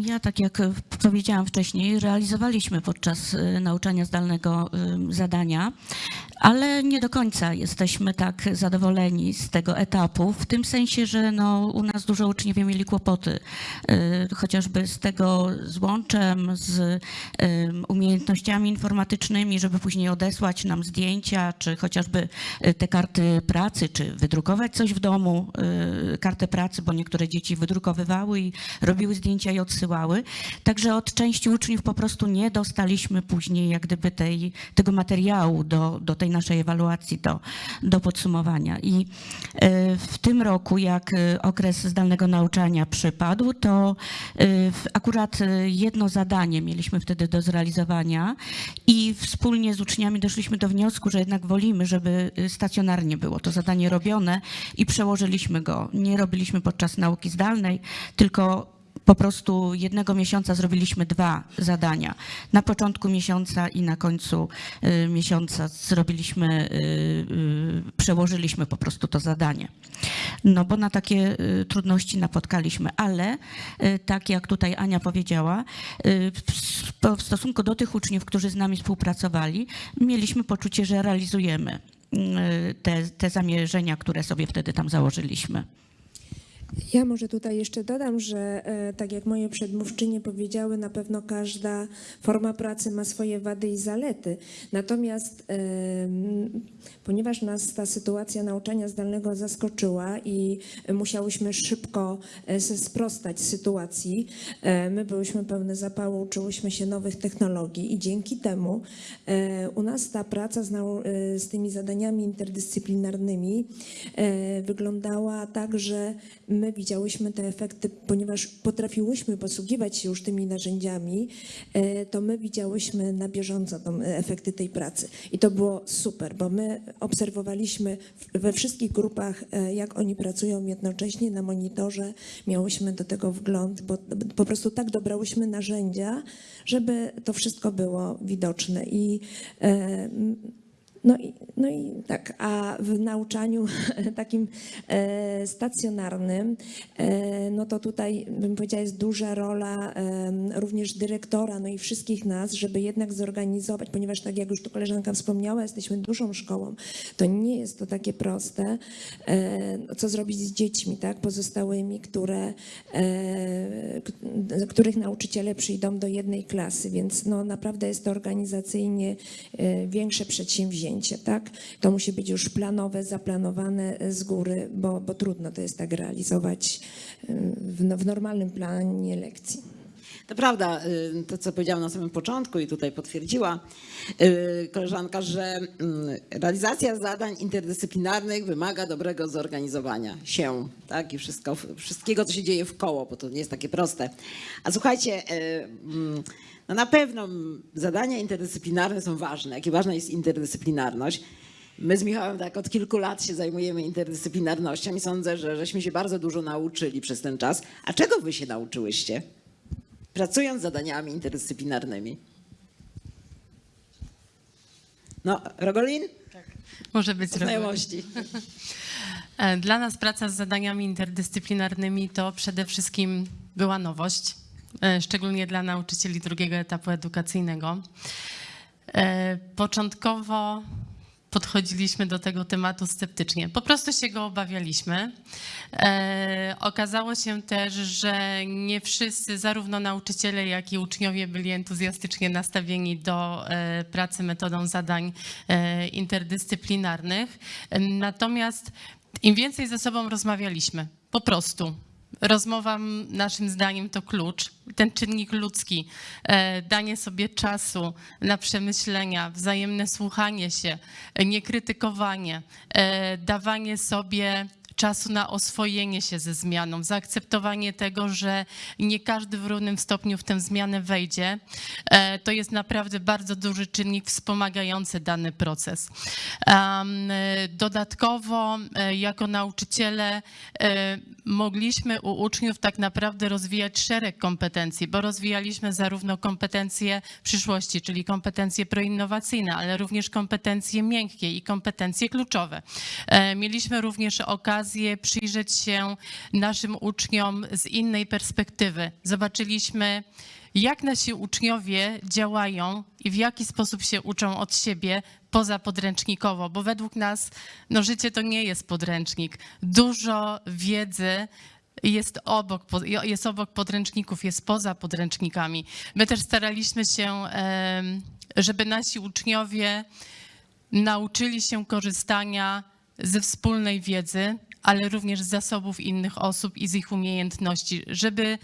Ja, tak jak e, powiedziałam wcześniej, realizowaliśmy podczas e, nauczania zdalnego zadania, ale nie do końca jesteśmy tak zadowoleni z tego etapu, w tym sensie, że no, u nas dużo uczniowie mieli kłopoty, e, chociażby z tego z łączem, z umiejętnościami informatycznymi, żeby później odesłać nam zdjęcia, czy chociażby e, te karty pracy, czy wydrukować coś w domu, e, kartę pracy, bo niektóre dzieci wydrukowywały i robiły zdjęcia i odsyłały. Także od części uczniów po prostu nie dostaliśmy później jak gdyby tej, tego materiału do, do tej naszej ewaluacji, do, do podsumowania. I e, w tym roku, jak e, okres zdalnego nauczania przypadł, to e, akurat jedno zadanie mieliśmy wtedy do zrealizowania i wspólnie z uczniami doszliśmy do wniosku, że jednak wolimy, żeby stacjonarnie było to zadanie robione i przełożyliśmy go. Nie robiliśmy podczas nauki zdalnej, tylko po prostu jednego miesiąca zrobiliśmy dwa zadania. Na początku miesiąca i na końcu y, miesiąca zrobiliśmy, y, y, przełożyliśmy po prostu to zadanie. No bo na takie trudności napotkaliśmy, ale tak jak tutaj Ania powiedziała, w, stosunku do tych uczniów, którzy z nami współpracowali, mieliśmy poczucie, że realizujemy te, te zamierzenia, które sobie wtedy tam założyliśmy. Ja może tutaj jeszcze dodam, że e, tak jak moje przedmówczynie powiedziały, na pewno każda forma pracy ma swoje wady i zalety. Natomiast e, ponieważ nas ta sytuacja nauczania zdalnego zaskoczyła i musiałyśmy szybko e, sprostać sytuacji, my byłyśmy pełne zapału, uczyłyśmy się nowych technologii i dzięki temu u nas ta praca z, z tymi zadaniami interdyscyplinarnymi wyglądała tak, że my widziałyśmy te efekty, ponieważ potrafiłyśmy posługiwać się już tymi narzędziami, e, to my widziałyśmy na bieżąco e, efekty tej pracy. I to było super, bo my obserwowaliśmy we wszystkich grupach, e, jak oni pracują jednocześnie na monitorze, miałyśmy do tego wgląd, bo po prostu tak dobrałyśmy narzędzia, żeby to wszystko było widoczne. I no i, no i tak, a w nauczaniu takim e, stacjonarnym, e, no to tutaj bym powiedziała jest duża rola również dyrektora, no i wszystkich nas, żeby jednak zorganizować, ponieważ tak jak już tu koleżanka wspomniała, jesteśmy dużą szkołą, to nie jest to takie proste, e, no co zrobić z dziećmi, tak, pozostałymi, które, których nauczyciele przyjdą do jednej klasy, więc no naprawdę jest to organizacyjnie większe przedsięwzięcie, tak? To musi być już planowe, zaplanowane z góry, bo, bo trudno to jest tak realizować e, w, w normalnym planie lekcji. To prawda, y, to co powiedziałam na samym początku i tutaj potwierdziła y, koleżanka, że mm, realizacja zadań interdyscyplinarnych wymaga dobrego zorganizowania się, tak, i wszystko, wszystkiego, co się dzieje w koło, bo to nie jest takie proste. A słuchajcie, y, mm, no na pewno zadania interdyscyplinarne są ważne, jakie ważna jest interdyscyplinarność. My z Michałem tak od kilku lat się zajmujemy interdyscyplinarnością i sądzę, że żeśmy się bardzo dużo nauczyli przez ten czas. A czego wy się nauczyłyście? Pracując z zadaniami interdyscyplinarnymi. No, Rogolin? Może być. Znajomości. E, Dla nas praca z zadaniami interdyscyplinarnymi to przede wszystkim była nowość, e, szczególnie dla nauczycieli drugiego etapu edukacyjnego. E, Początkowo podchodziliśmy do tego tematu sceptycznie. Po prostu się go obawialiśmy. E, okazało się też, że nie wszyscy, zarówno nauczyciele, jak i uczniowie byli entuzjastycznie nastawieni do e, pracy metodą zadań e, interdyscyplinarnych. Natomiast im więcej ze sobą rozmawialiśmy, po prostu, Rozmowa naszym zdaniem to klucz. Ten czynnik ludzki, e, danie sobie czasu na przemyślenia, wzajemne słuchanie się, e, niekrytykowanie, e, dawanie sobie czasu na oswojenie się ze zmianą, zaakceptowanie tego, że nie każdy w równym stopniu w tę zmianę wejdzie, e, to jest naprawdę bardzo duży czynnik wspomagający dany proces. Dodatkowo, e, jako nauczyciele, e, mogliśmy u uczniów tak naprawdę rozwijać szereg kompetencji, bo rozwijaliśmy zarówno kompetencje przyszłości, czyli kompetencje proinnowacyjne, ale również kompetencje miękkie i kompetencje kluczowe. Mieliśmy również okazję przyjrzeć się naszym uczniom z innej perspektywy. Zobaczyliśmy, jak nasi uczniowie działają i w jaki sposób się uczą od siebie pozapodręcznikowo, bo według nas no, życie to nie jest podręcznik. Dużo wiedzy jest obok, jest obok podręczników, jest poza podręcznikami. My też staraliśmy się, żeby nasi uczniowie nauczyli się korzystania ze wspólnej wiedzy, ale również z zasobów innych osób i z ich umiejętności, żeby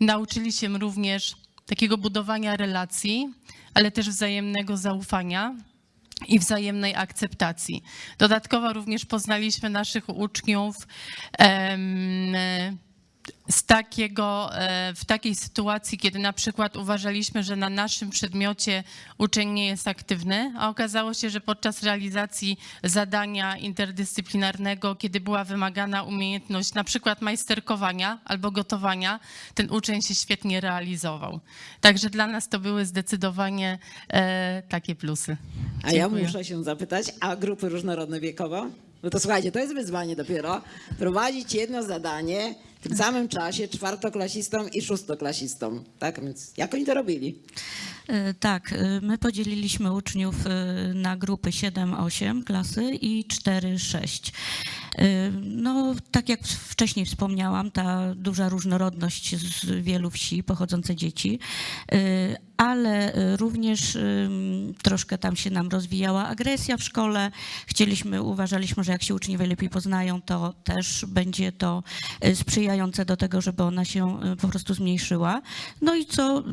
nauczyli się również takiego budowania relacji, ale też wzajemnego zaufania i wzajemnej akceptacji. Dodatkowo również poznaliśmy naszych uczniów em, z takiego, e, w takiej sytuacji, kiedy na przykład uważaliśmy, że na naszym przedmiocie uczeń nie jest aktywny, a okazało się, że podczas realizacji zadania interdyscyplinarnego, kiedy była wymagana umiejętność na przykład majsterkowania albo gotowania, ten uczeń się świetnie realizował. Także dla nas to były zdecydowanie e, takie plusy. A ja Dziękuję. muszę się zapytać, a grupy różnorodne wiekowo? No to słuchajcie, to jest wyzwanie dopiero. Prowadzić jedno zadanie tym samym czasie czwartoklasistom i szóstoklasistom. Tak więc jak oni to robili? E, Tak, e, my podzieliliśmy uczniów e, na grupy 7-8 klasy i 4-6. E, No, tak jak wcześniej wspomniałam, ta duża różnorodność z wielu wsi, pochodzące dzieci, ale e, również troszkę tam się nam rozwijała agresja w szkole. Chcieliśmy, uważaliśmy, że jak się uczniowie lepiej poznają, to też będzie to e, sprzyjające do tego, żeby ona się e, po prostu zmniejszyła. No i co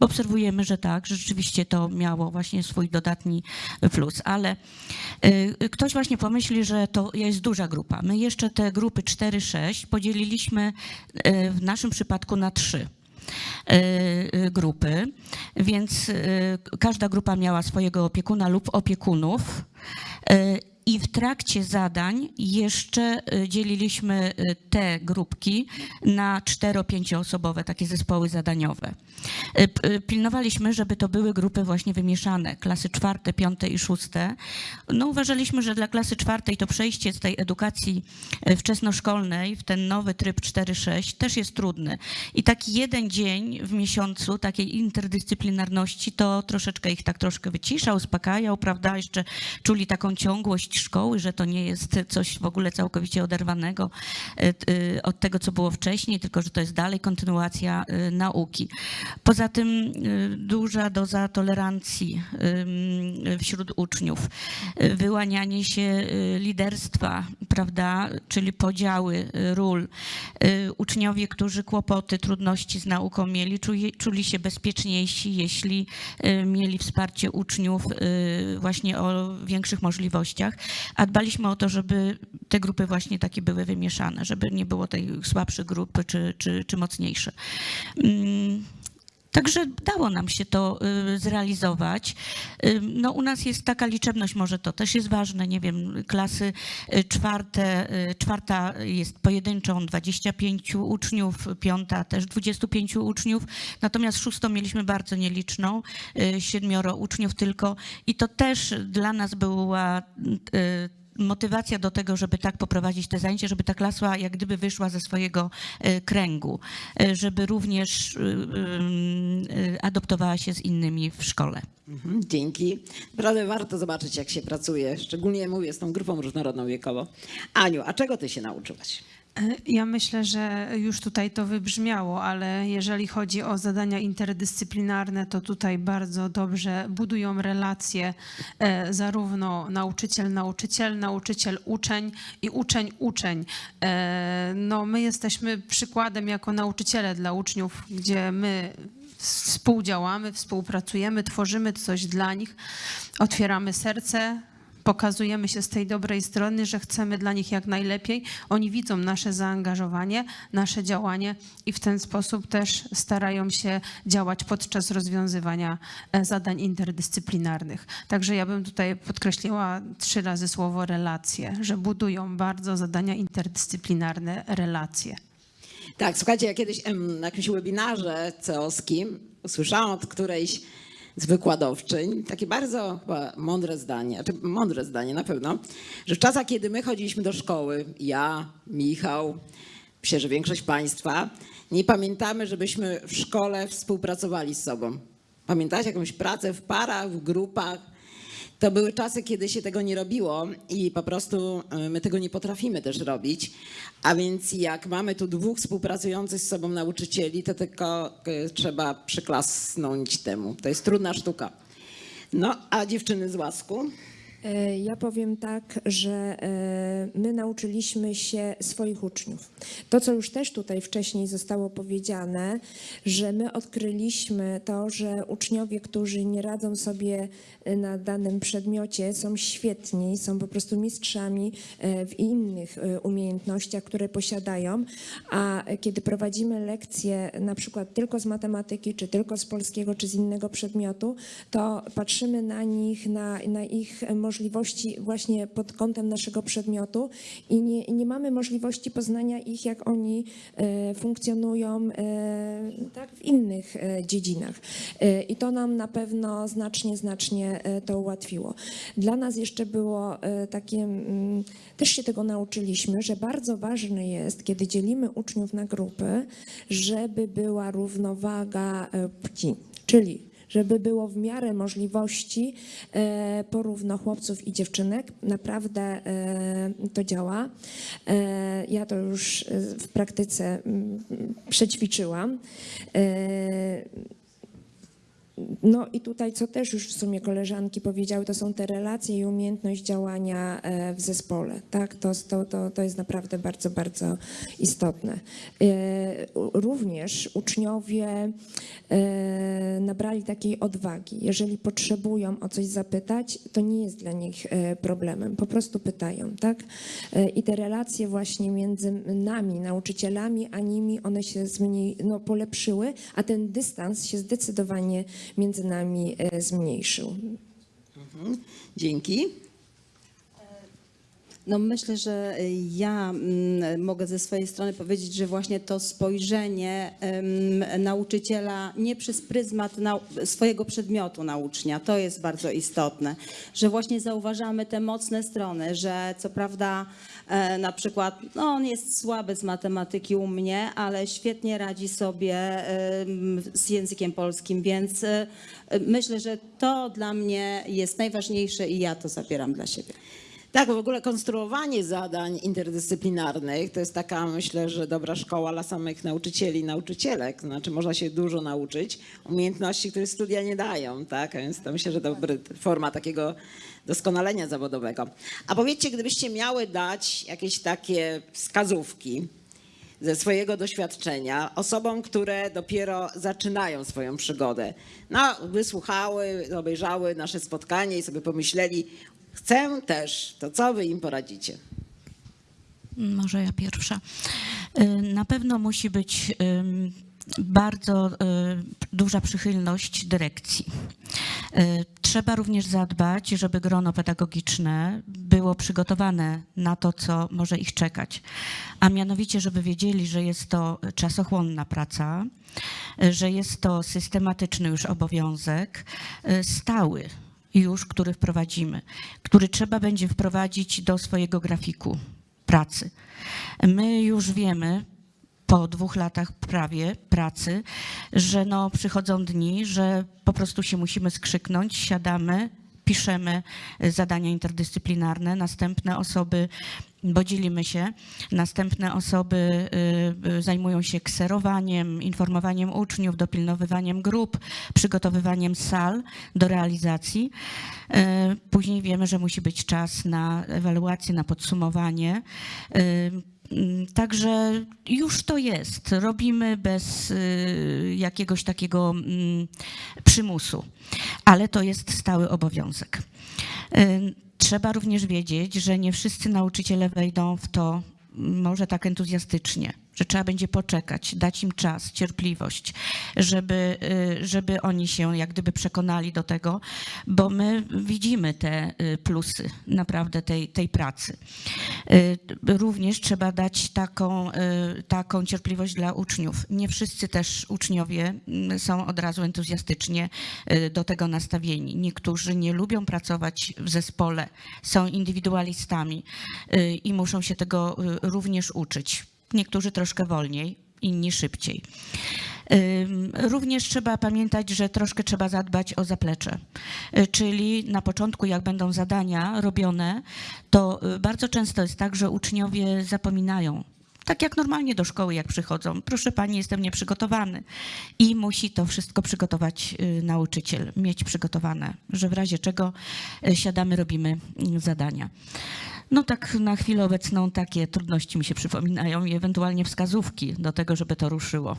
obserwujemy, że tak, że rzeczywiście to miało właśnie swój dodatni plus, ale ktoś właśnie pomyśli, że to jest duża grupa. My jeszcze te grupy 4-6 podzieliliśmy w naszym przypadku na trzy grupy, więc e, każda grupa miała swojego opiekuna lub opiekunów. I w trakcie zadań jeszcze e, dzieliliśmy e, te grupki na cztero-pięcioosobowe, takie zespoły zadaniowe. E, Pilnowaliśmy, żeby to były grupy właśnie wymieszane, klasy czwarte, piąte i szóste. No uważaliśmy, że dla klasy czwartej to przejście z tej edukacji wczesnoszkolnej w ten nowy tryb 4-6 też jest trudny. I taki jeden dzień w miesiącu takiej interdyscyplinarności to troszeczkę ich tak troszkę wycisza, uspokajał, prawda? Jeszcze czuli taką ciągłość szkoły, że to nie jest coś w ogóle całkowicie oderwanego e, e, od tego, co było wcześniej, tylko że to jest dalej kontynuacja e, nauki. Poza tym duża doza tolerancji wśród uczniów, wyłanianie się liderstwa, prawda, czyli podziały ról. Uczniowie, którzy kłopoty, trudności z nauką mieli, czuli, czuli się bezpieczniejsi, jeśli mieli wsparcie uczniów właśnie o większych możliwościach, a dbaliśmy o to, żeby te grupy właśnie takie były wymieszane, żeby nie było tej słabszej grupy czy, czy, czy mocniejsze. Także dało nam się to y, zrealizować. Y, No, u nas jest taka liczebność, może to też jest ważne, nie wiem, klasy y, czwarte, czwarta jest pojedynczą 25 uczniów, piąta też 25 uczniów, natomiast szóstą mieliśmy bardzo nieliczną, siedmioro uczniów tylko i to też dla nas była motywacja do tego, żeby tak poprowadzić te zajęcia, żeby ta klasa jak gdyby wyszła ze swojego e, kręgu, e, żeby również e, adoptowała się z innymi w szkole. Mhm, Dzięki. Naprawdę warto zobaczyć, jak się pracuje, szczególnie mówię z tą grupą różnorodną wiekowo. Aniu, a czego ty się nauczyłaś? E, Ja myślę, że już tutaj to wybrzmiało, ale jeżeli chodzi o zadania interdyscyplinarne, to tutaj bardzo dobrze budują relacje e, zarówno nauczyciel-nauczyciel, nauczyciel-uczeń i uczeń-uczeń. E, No, my jesteśmy przykładem jako nauczyciele dla uczniów, gdzie my współdziałamy, współpracujemy, tworzymy coś dla nich, otwieramy serce, pokazujemy się z tej dobrej strony, że chcemy dla nich jak najlepiej. Oni widzą nasze zaangażowanie, nasze działanie i w ten sposób też starają się działać podczas rozwiązywania e, zadań interdyscyplinarnych. Także ja bym tutaj podkreśliła trzy razy słowo relacje, że budują bardzo zadania interdyscyplinarne relacje. Tak, słuchajcie, ja kiedyś na jakimś webinarze ceoskim usłyszałam od którejś z wykładowczyń takie bardzo mądre zdanie, znaczy mądre zdanie na pewno, że w czasach, kiedy my chodziliśmy do szkoły, ja, Michał, myślę, że większość Państwa, nie pamiętamy, żebyśmy w szkole współpracowali z sobą. Pamiętacie jakąś pracę w parach, w grupach? To były czasy, kiedy się tego nie robiło i po prostu y, my tego nie potrafimy też robić. A więc jak mamy tu dwóch współpracujących z sobą nauczycieli, to tylko y, trzeba przyklasnąć temu. To jest trudna sztuka. No, a dziewczyny z łasku? E, Ja powiem tak, że e, my nauczyliśmy się swoich uczniów. To, co już też tutaj wcześniej zostało powiedziane, że my odkryliśmy to, że uczniowie, którzy nie radzą sobie e, na danym przedmiocie, są świetni, są po prostu mistrzami w innych umiejętnościach, które posiadają, a kiedy prowadzimy lekcje na przykład tylko z matematyki, czy tylko z polskiego, czy z innego przedmiotu, to patrzymy na nich, na, na ich możliwości właśnie pod kątem naszego przedmiotu i nie, nie mamy możliwości poznania ich, jak oni e, funkcjonują e, tak, w innych e, dziedzinach. I to nam na pewno znacznie, znacznie to ułatwiło. Dla nas jeszcze było takie, mm, też się tego nauczyliśmy, że bardzo ważne jest, kiedy dzielimy uczniów na grupy, żeby była równowaga płci. Czyli żeby było w miarę możliwości e, porówno chłopców i dziewczynek. Naprawdę e, to działa. E, ja to już w praktyce mm, przećwiczyłam. No i tutaj, co też już w sumie koleżanki powiedziały, to są te relacje i umiejętność działania e, w zespole. Tak? To, to, to, to jest naprawdę bardzo, bardzo istotne. E, Również uczniowie e, nabrali takiej odwagi. Jeżeli potrzebują o coś zapytać, to nie jest dla nich problemem. Po prostu pytają. Tak? I te relacje właśnie między nami, nauczycielami, a nimi, one się zmniej, no, polepszyły, a ten dystans się zdecydowanie między nami e, zmniejszył. Dzięki. No myślę, że ja mm, mogę ze swojej strony powiedzieć, że właśnie to spojrzenie nauczyciela nie przez pryzmat swojego przedmiotu na ucznia, to jest bardzo istotne, że właśnie zauważamy te mocne strony, że co prawda e, na przykład no on jest słaby z matematyki u mnie, ale świetnie radzi sobie z językiem polskim, więc e, myślę, że to dla mnie jest najważniejsze i ja to zabieram dla siebie. Tak, w ogóle konstruowanie zadań interdyscyplinarnych to jest taka, myślę, że dobra szkoła dla samych nauczycieli i nauczycielek. Znaczy można się dużo nauczyć, umiejętności, które studia nie dają, tak? Więc to myślę, że dobra forma takiego doskonalenia zawodowego. A powiedzcie, gdybyście miały dać jakieś takie wskazówki ze swojego doświadczenia osobom, które dopiero zaczynają swoją przygodę. No, wysłuchały, obejrzały nasze spotkanie i sobie pomyśleli, chcę też, to co wy im poradzicie? Może ja pierwsza. Y, Na pewno musi być ym, bardzo y, duża przychylność dyrekcji. Y, Trzeba również zadbać, żeby grono pedagogiczne było przygotowane na to, co może ich czekać. A mianowicie, żeby wiedzieli, że jest to czasochłonna praca, y, że jest to systematyczny już obowiązek, y, stały już, który wprowadzimy, który trzeba będzie wprowadzić do swojego grafiku pracy. My już wiemy po dwóch latach prawie pracy, że no przychodzą dni, że po prostu się musimy skrzyknąć, siadamy, piszemy y, zadania interdyscyplinarne, następne osoby, bo dzielimy się, następne osoby y, y, zajmują się kserowaniem, informowaniem uczniów, dopilnowywaniem grup, przygotowywaniem sal do realizacji. Później wiemy, że musi być czas na ewaluację, na podsumowanie. Mm, Także już to jest. Robimy bez y, jakiegoś takiego mm, przymusu, ale to jest stały obowiązek. Y, Trzeba również wiedzieć, że nie wszyscy nauczyciele wejdą w to mm, może tak entuzjastycznie, że trzeba będzie poczekać, dać im czas, cierpliwość, żeby, y, żeby oni się jak gdyby przekonali do tego, bo my widzimy te y, plusy naprawdę tej, tej pracy. Y, Również trzeba dać taką, taką cierpliwość dla uczniów. Nie wszyscy też uczniowie mm, są od razu entuzjastycznie do tego nastawieni. Niektórzy nie lubią pracować w zespole, są indywidualistami i muszą się tego również uczyć. Niektórzy troszkę wolniej, inni szybciej. Również trzeba pamiętać, że troszkę trzeba zadbać o zaplecze. Y, Czyli na początku, jak będą zadania robione, to y, bardzo często jest tak, że uczniowie zapominają. Tak jak normalnie do szkoły, jak przychodzą. Proszę pani, jestem nieprzygotowany. I musi to wszystko przygotować y, nauczyciel, mieć przygotowane, że w razie czego y, siadamy, robimy y, zadania. No tak na chwilę obecną takie trudności mi się przypominają i ewentualnie wskazówki do tego, żeby to ruszyło.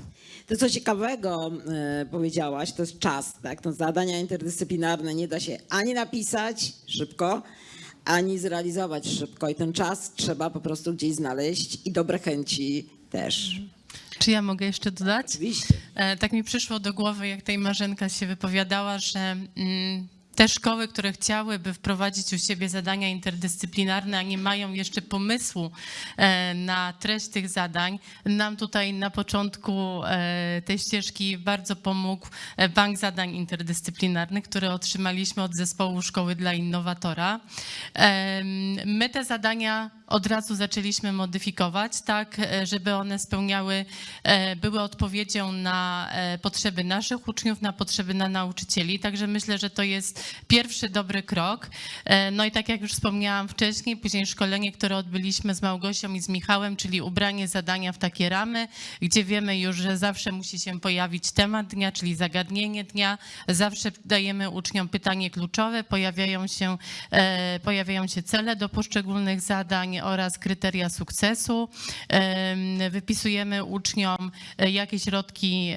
To co ciekawego e, powiedziałaś, to jest czas. Tak? No, zadania interdyscyplinarne nie da się ani napisać szybko, ani zrealizować szybko. I ten czas trzeba po prostu gdzieś znaleźć i dobre chęci też. Czy ja mogę jeszcze dodać? Oczywiście. E, Tak mi przyszło do głowy, jak tej Marzenka się wypowiadała, że mm, te szkoły, które chciałyby wprowadzić u siebie zadania interdyscyplinarne, a nie mają jeszcze pomysłu e, na treść tych zadań, nam tutaj na początku e, tej ścieżki bardzo pomógł e, Bank Zadań Interdyscyplinarnych, który otrzymaliśmy od zespołu Szkoły dla Innowatora. My te zadania od razu zaczęliśmy modyfikować, tak, e, żeby one spełniały, e, były odpowiedzią na e, potrzeby naszych uczniów, na potrzeby na nauczycieli. Także myślę, że to jest pierwszy dobry krok. No i tak jak już wspomniałam wcześniej, później szkolenie, które odbyliśmy z Małgosią i z Michałem, czyli ubranie zadania w takie ramy, gdzie wiemy już, że zawsze musi się pojawić temat dnia, czyli zagadnienie dnia. Zawsze dajemy uczniom pytanie kluczowe, pojawiają się, pojawiają się cele do poszczególnych zadań oraz kryteria sukcesu. Em, Wypisujemy uczniom, e, jakie środki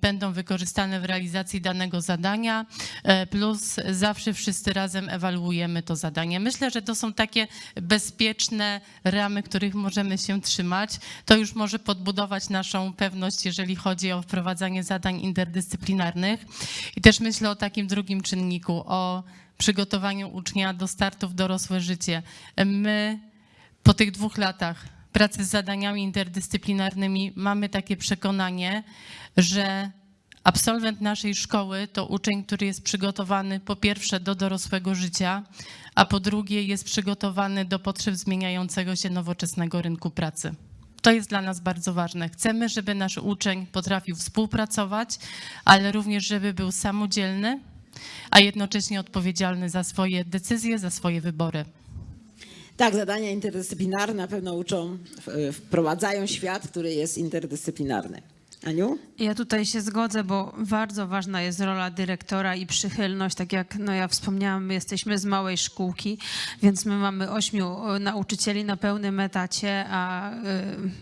będą wykorzystane w realizacji danego zadania, e, plus zawsze wszyscy razem ewaluujemy to zadanie. Myślę, że to są takie bezpieczne ramy, których możemy się trzymać. To już może podbudować naszą pewność, jeżeli chodzi o wprowadzanie zadań interdyscyplinarnych. I też myślę o takim drugim czynniku, o przygotowaniu ucznia do startu w dorosłe życie. My po tych dwóch latach pracy z zadaniami interdyscyplinarnymi mamy takie przekonanie, że absolwent naszej szkoły to uczeń, który jest przygotowany po pierwsze do dorosłego życia, a po drugie jest przygotowany do potrzeb zmieniającego się nowoczesnego rynku pracy. To jest dla nas bardzo ważne. Chcemy, żeby nasz uczeń potrafił współpracować, ale również, żeby był samodzielny, a jednocześnie odpowiedzialny za swoje decyzje, za swoje wybory. Tak, zadania interdyscyplinarne na pewno uczą, wprowadzają świat, który jest interdyscyplinarny. Aniu? Ja tutaj się zgodzę, bo bardzo ważna jest rola dyrektora i przychylność. Tak jak no ja wspomniałam, my jesteśmy z małej szkółki, więc my mamy ośmiu nauczycieli na pełnym etacie, a y,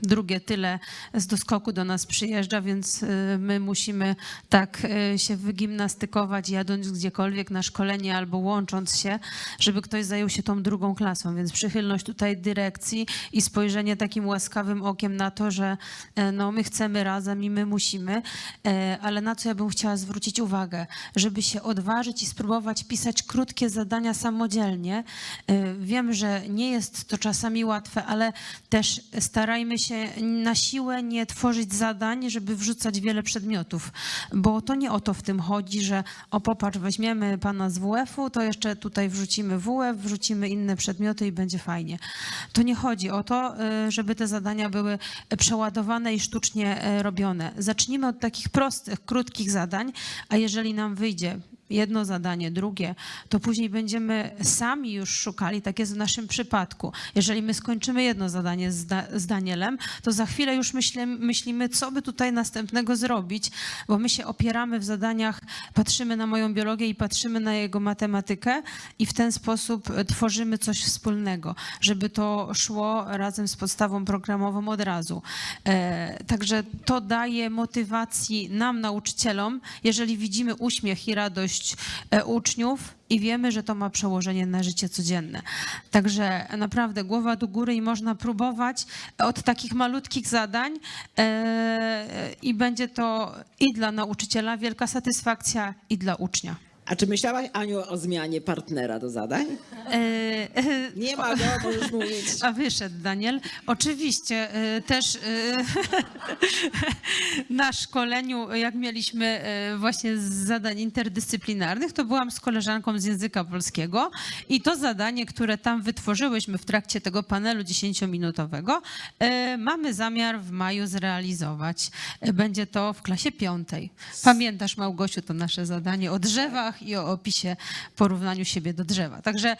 drugie tyle z doskoku do nas przyjeżdża, więc y, my musimy tak y, się wygimnastykować, jadąc gdziekolwiek na szkolenie albo łącząc się, żeby ktoś zajął się tą drugą klasą. Więc przychylność tutaj dyrekcji i spojrzenie takim łaskawym okiem na to, że e, no, my chcemy razem i my musimy, e, ale na co ja bym chciała zwrócić uwagę, żeby się odważyć i spróbować pisać krótkie zadania samodzielnie. E, Wiem, że nie jest to czasami łatwe, ale też starajmy się na siłę nie tworzyć zadań, żeby wrzucać wiele przedmiotów, bo to nie o to w tym chodzi, że o popatrz, weźmiemy pana z WF-u, to jeszcze tutaj wrzucimy WF, wrzucimy inne przedmioty i będzie fajnie. To nie chodzi o to, y, żeby te zadania były przeładowane i sztucznie e, robione. Zacznijmy od takich prostych, krótkich zadań, a jeżeli nam wyjdzie jedno zadanie, drugie, to później będziemy sami już szukali, tak jest w naszym przypadku. Jeżeli my skończymy jedno zadanie z, da, z Danielem, to za chwilę już myślimy, myślimy, co by tutaj następnego zrobić, bo my się opieramy w zadaniach, patrzymy na moją biologię i patrzymy na jego matematykę i w ten sposób e, tworzymy coś wspólnego, żeby to szło razem z podstawą programową od razu. E, także to daje motywacji nam, nauczycielom, jeżeli widzimy uśmiech i radość e, uczniów i wiemy, że to ma przełożenie na życie codzienne. Także naprawdę głowa do góry i można próbować od takich malutkich zadań e, i będzie to i dla nauczyciela wielka satysfakcja i dla ucznia. A czy myślałaś, Aniu, o zmianie partnera do zadań? E, e, Nie ma go, możesz mówić. A wyszedł Daniel. Oczywiście y, też na szkoleniu, jak mieliśmy właśnie z zadań interdyscyplinarnych, to byłam z koleżanką z języka polskiego i to zadanie, które tam wytworzyłyśmy w trakcie tego panelu 10-minutowego, y, mamy zamiar w maju zrealizować. Będzie to w klasie piątej. Pamiętasz, Małgosiu, to nasze zadanie o drzewach i o opisie porównaniu siebie do drzewa. Także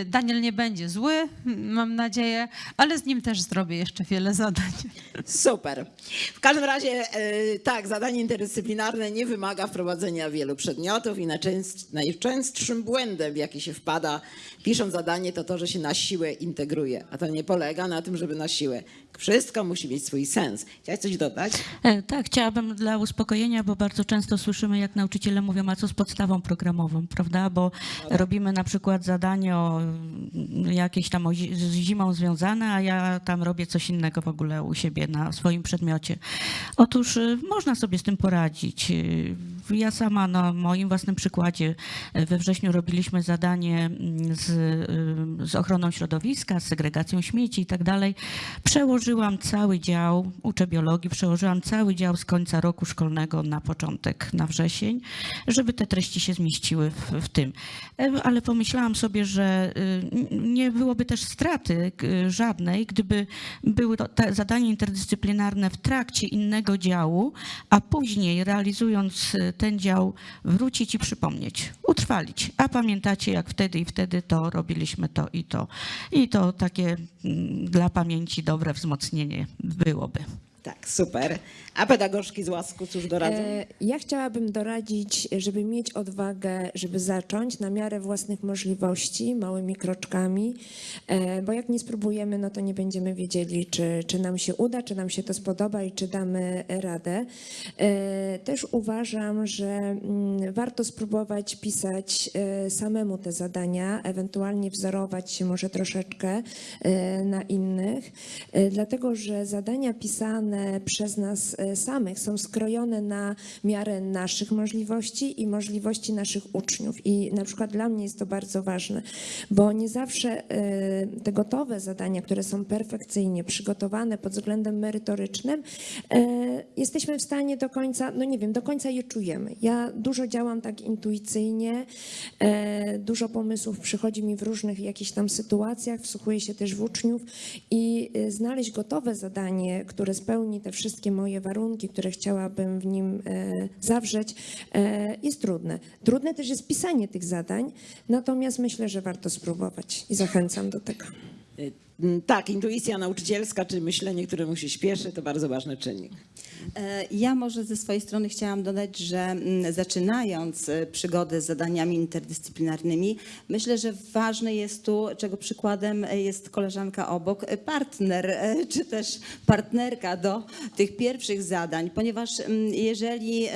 y, Daniel nie będzie zły, mam nadzieję, ale z nim też zrobię jeszcze wiele zadań. Super. W każdym razie, e, tak, zadanie interdyscyplinarne nie wymaga wprowadzenia wielu przedmiotów i najczęst- najczęstszym błędem, w jaki się wpada, pisząc zadanie, to to, że się na siłę integruje. A to nie polega na tym, żeby na siłę. Wszystko musi mieć swój sens. Chciałaś coś dodać? E, Tak, chciałabym dla uspokojenia, bo bardzo często słyszymy, jak nauczyciele mówią, a co z podstawą programową, prawda? Bo robimy na przykład zadanie o mm, jakieś tam o zi- z zimą związane, a ja tam robię coś innego w ogóle u siebie na swoim przedmiocie. Otóż y, można sobie z tym poradzić. Ja sama na moim własnym przykładzie y, we wrześniu robiliśmy zadanie mm, z, y, z ochroną środowiska, z segregacją śmieci i tak dalej. Przełożyłam cały dział, uczę biologii, przełożyłam cały dział z końca roku szkolnego na początek, na wrzesień, żeby te treści się zmieściły w, w tym. E, Ale pomyślałam sobie, że nie byłoby też straty żadnej, gdyby były to zadania interdyscyplinarne w trakcie innego działu, a później realizując ten dział wrócić i przypomnieć, utrwalić. A pamiętacie, jak wtedy i wtedy to robiliśmy to i to. I to takie mm, dla pamięci dobre wzmocnienie byłoby. Tak, super. A pedagogzki z łasku cóż doradzą? E, Ja chciałabym doradzić, żeby mieć odwagę, żeby zacząć na miarę własnych możliwości, małymi kroczkami, e, bo jak nie spróbujemy, no to nie będziemy wiedzieli, czy, czy nam się uda, czy nam się to spodoba i czy damy radę. E, Też uważam, że mm, warto spróbować pisać samemu te zadania, ewentualnie wzorować się może troszeczkę na innych, dlatego że zadania pisane przez nas samych są skrojone na miarę naszych możliwości i możliwości naszych uczniów. I na przykład dla mnie jest to bardzo ważne, bo nie zawsze e, te gotowe zadania, które są perfekcyjnie przygotowane pod względem merytorycznym, e, jesteśmy w stanie do końca, no nie wiem, do końca je czujemy. Ja dużo działam tak intuicyjnie, dużo pomysłów przychodzi mi w różnych jakichś tam sytuacjach, wsłuchuję się też w uczniów i znaleźć gotowe zadanie, które spełni te wszystkie moje warunki, które chciałabym w nim e, zawrzeć, e, jest trudne. Trudne też jest pisanie tych zadań, natomiast myślę, że warto spróbować i zachęcam do tego. Y, mm, Tak, intuicja nauczycielska, czy myślenie, któremu się śpieszy, to bardzo ważny czynnik. E, Ja może ze swojej strony chciałam dodać, że mm, zaczynając e, przygodę z zadaniami interdyscyplinarnymi, myślę, że ważne jest tu, czego przykładem jest koleżanka obok, e, partner e, czy też partnerka do tych pierwszych zadań, ponieważ mm, jeżeli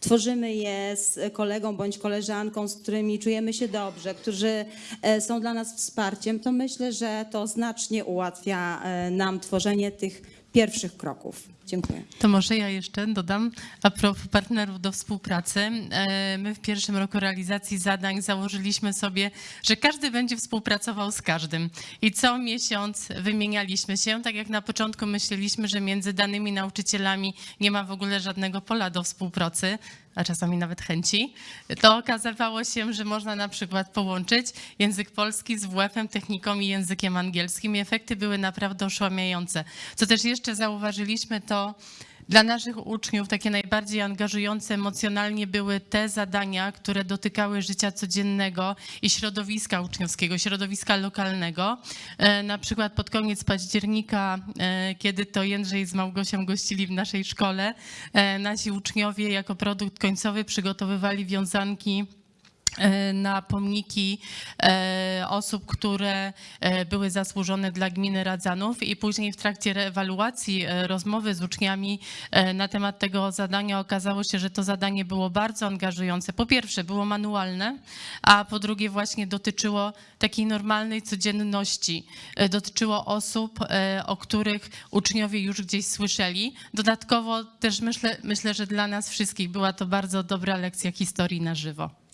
tworzymy je z kolegą bądź koleżanką, z którymi czujemy się dobrze, którzy e, są dla nas wsparciem, to myślę, że to znacznie ułatwia e, nam tworzenie tych pierwszych kroków. Dziękuję. To może ja jeszcze dodam a propos partnerów do współpracy. E, My w pierwszym roku realizacji zadań założyliśmy sobie, że każdy będzie współpracował z każdym. I co miesiąc wymienialiśmy się, tak jak na początku myśleliśmy, że między danymi nauczycielami nie ma w ogóle żadnego pola do współpracy, a czasami nawet chęci, to okazywało się, że można na przykład połączyć język polski z WF-em, techniką i językiem angielskim i efekty były naprawdę oszłamiające. Co też jeszcze zauważyliśmy, to dla naszych uczniów takie najbardziej angażujące emocjonalnie były te zadania, które dotykały życia codziennego i środowiska uczniowskiego, środowiska lokalnego. E, Na przykład pod koniec października, e, kiedy to Jędrzej z Małgosią gościli w naszej szkole, e, nasi uczniowie jako produkt końcowy przygotowywali wiązanki na pomniki e, osób, które e, były zasłużone dla gminy Radzanów i później w trakcie reewaluacji e, rozmowy z uczniami e, na temat tego zadania okazało się, że to zadanie było bardzo angażujące. Po pierwsze było manualne, a po drugie właśnie dotyczyło takiej normalnej codzienności. E, Dotyczyło osób, e, o których uczniowie już gdzieś słyszeli. Dodatkowo też myślę, myślę, że dla nas wszystkich była to bardzo dobra lekcja historii na żywo.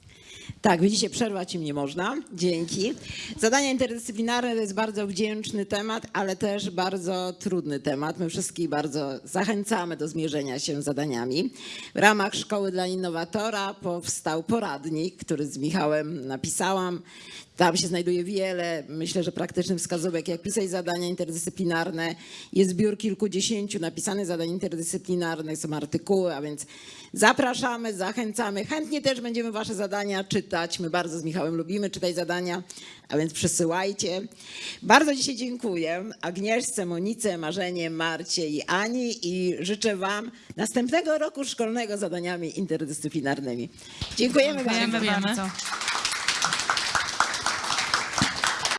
Tak, widzicie, przerwać im nie można. Dzięki. Zadania interdyscyplinarne to jest bardzo wdzięczny temat, ale też bardzo trudny temat. My wszystkich bardzo zachęcamy do zmierzenia się z zadaniami. W ramach Szkoły dla Innowatora powstał poradnik, który z Michałem napisałam. Tam się znajduje wiele, myślę, że praktycznych wskazówek, jak pisać zadania interdyscyplinarne. Jest zbiór kilkudziesięciu napisanych zadań interdyscyplinarnych, są artykuły, a więc zapraszamy, zachęcamy. Chętnie też będziemy wasze zadania czytać. My bardzo z Michałem lubimy czytać zadania, a więc przysyłajcie. Bardzo dzisiaj dziękuję Agnieszce, Monice, Marzenie, Marcie i Ani i życzę wam następnego roku szkolnego zadaniami interdyscyplinarnymi. Dziękujemy, Dziękujemy bardzo. Dziękujemy. bardzo.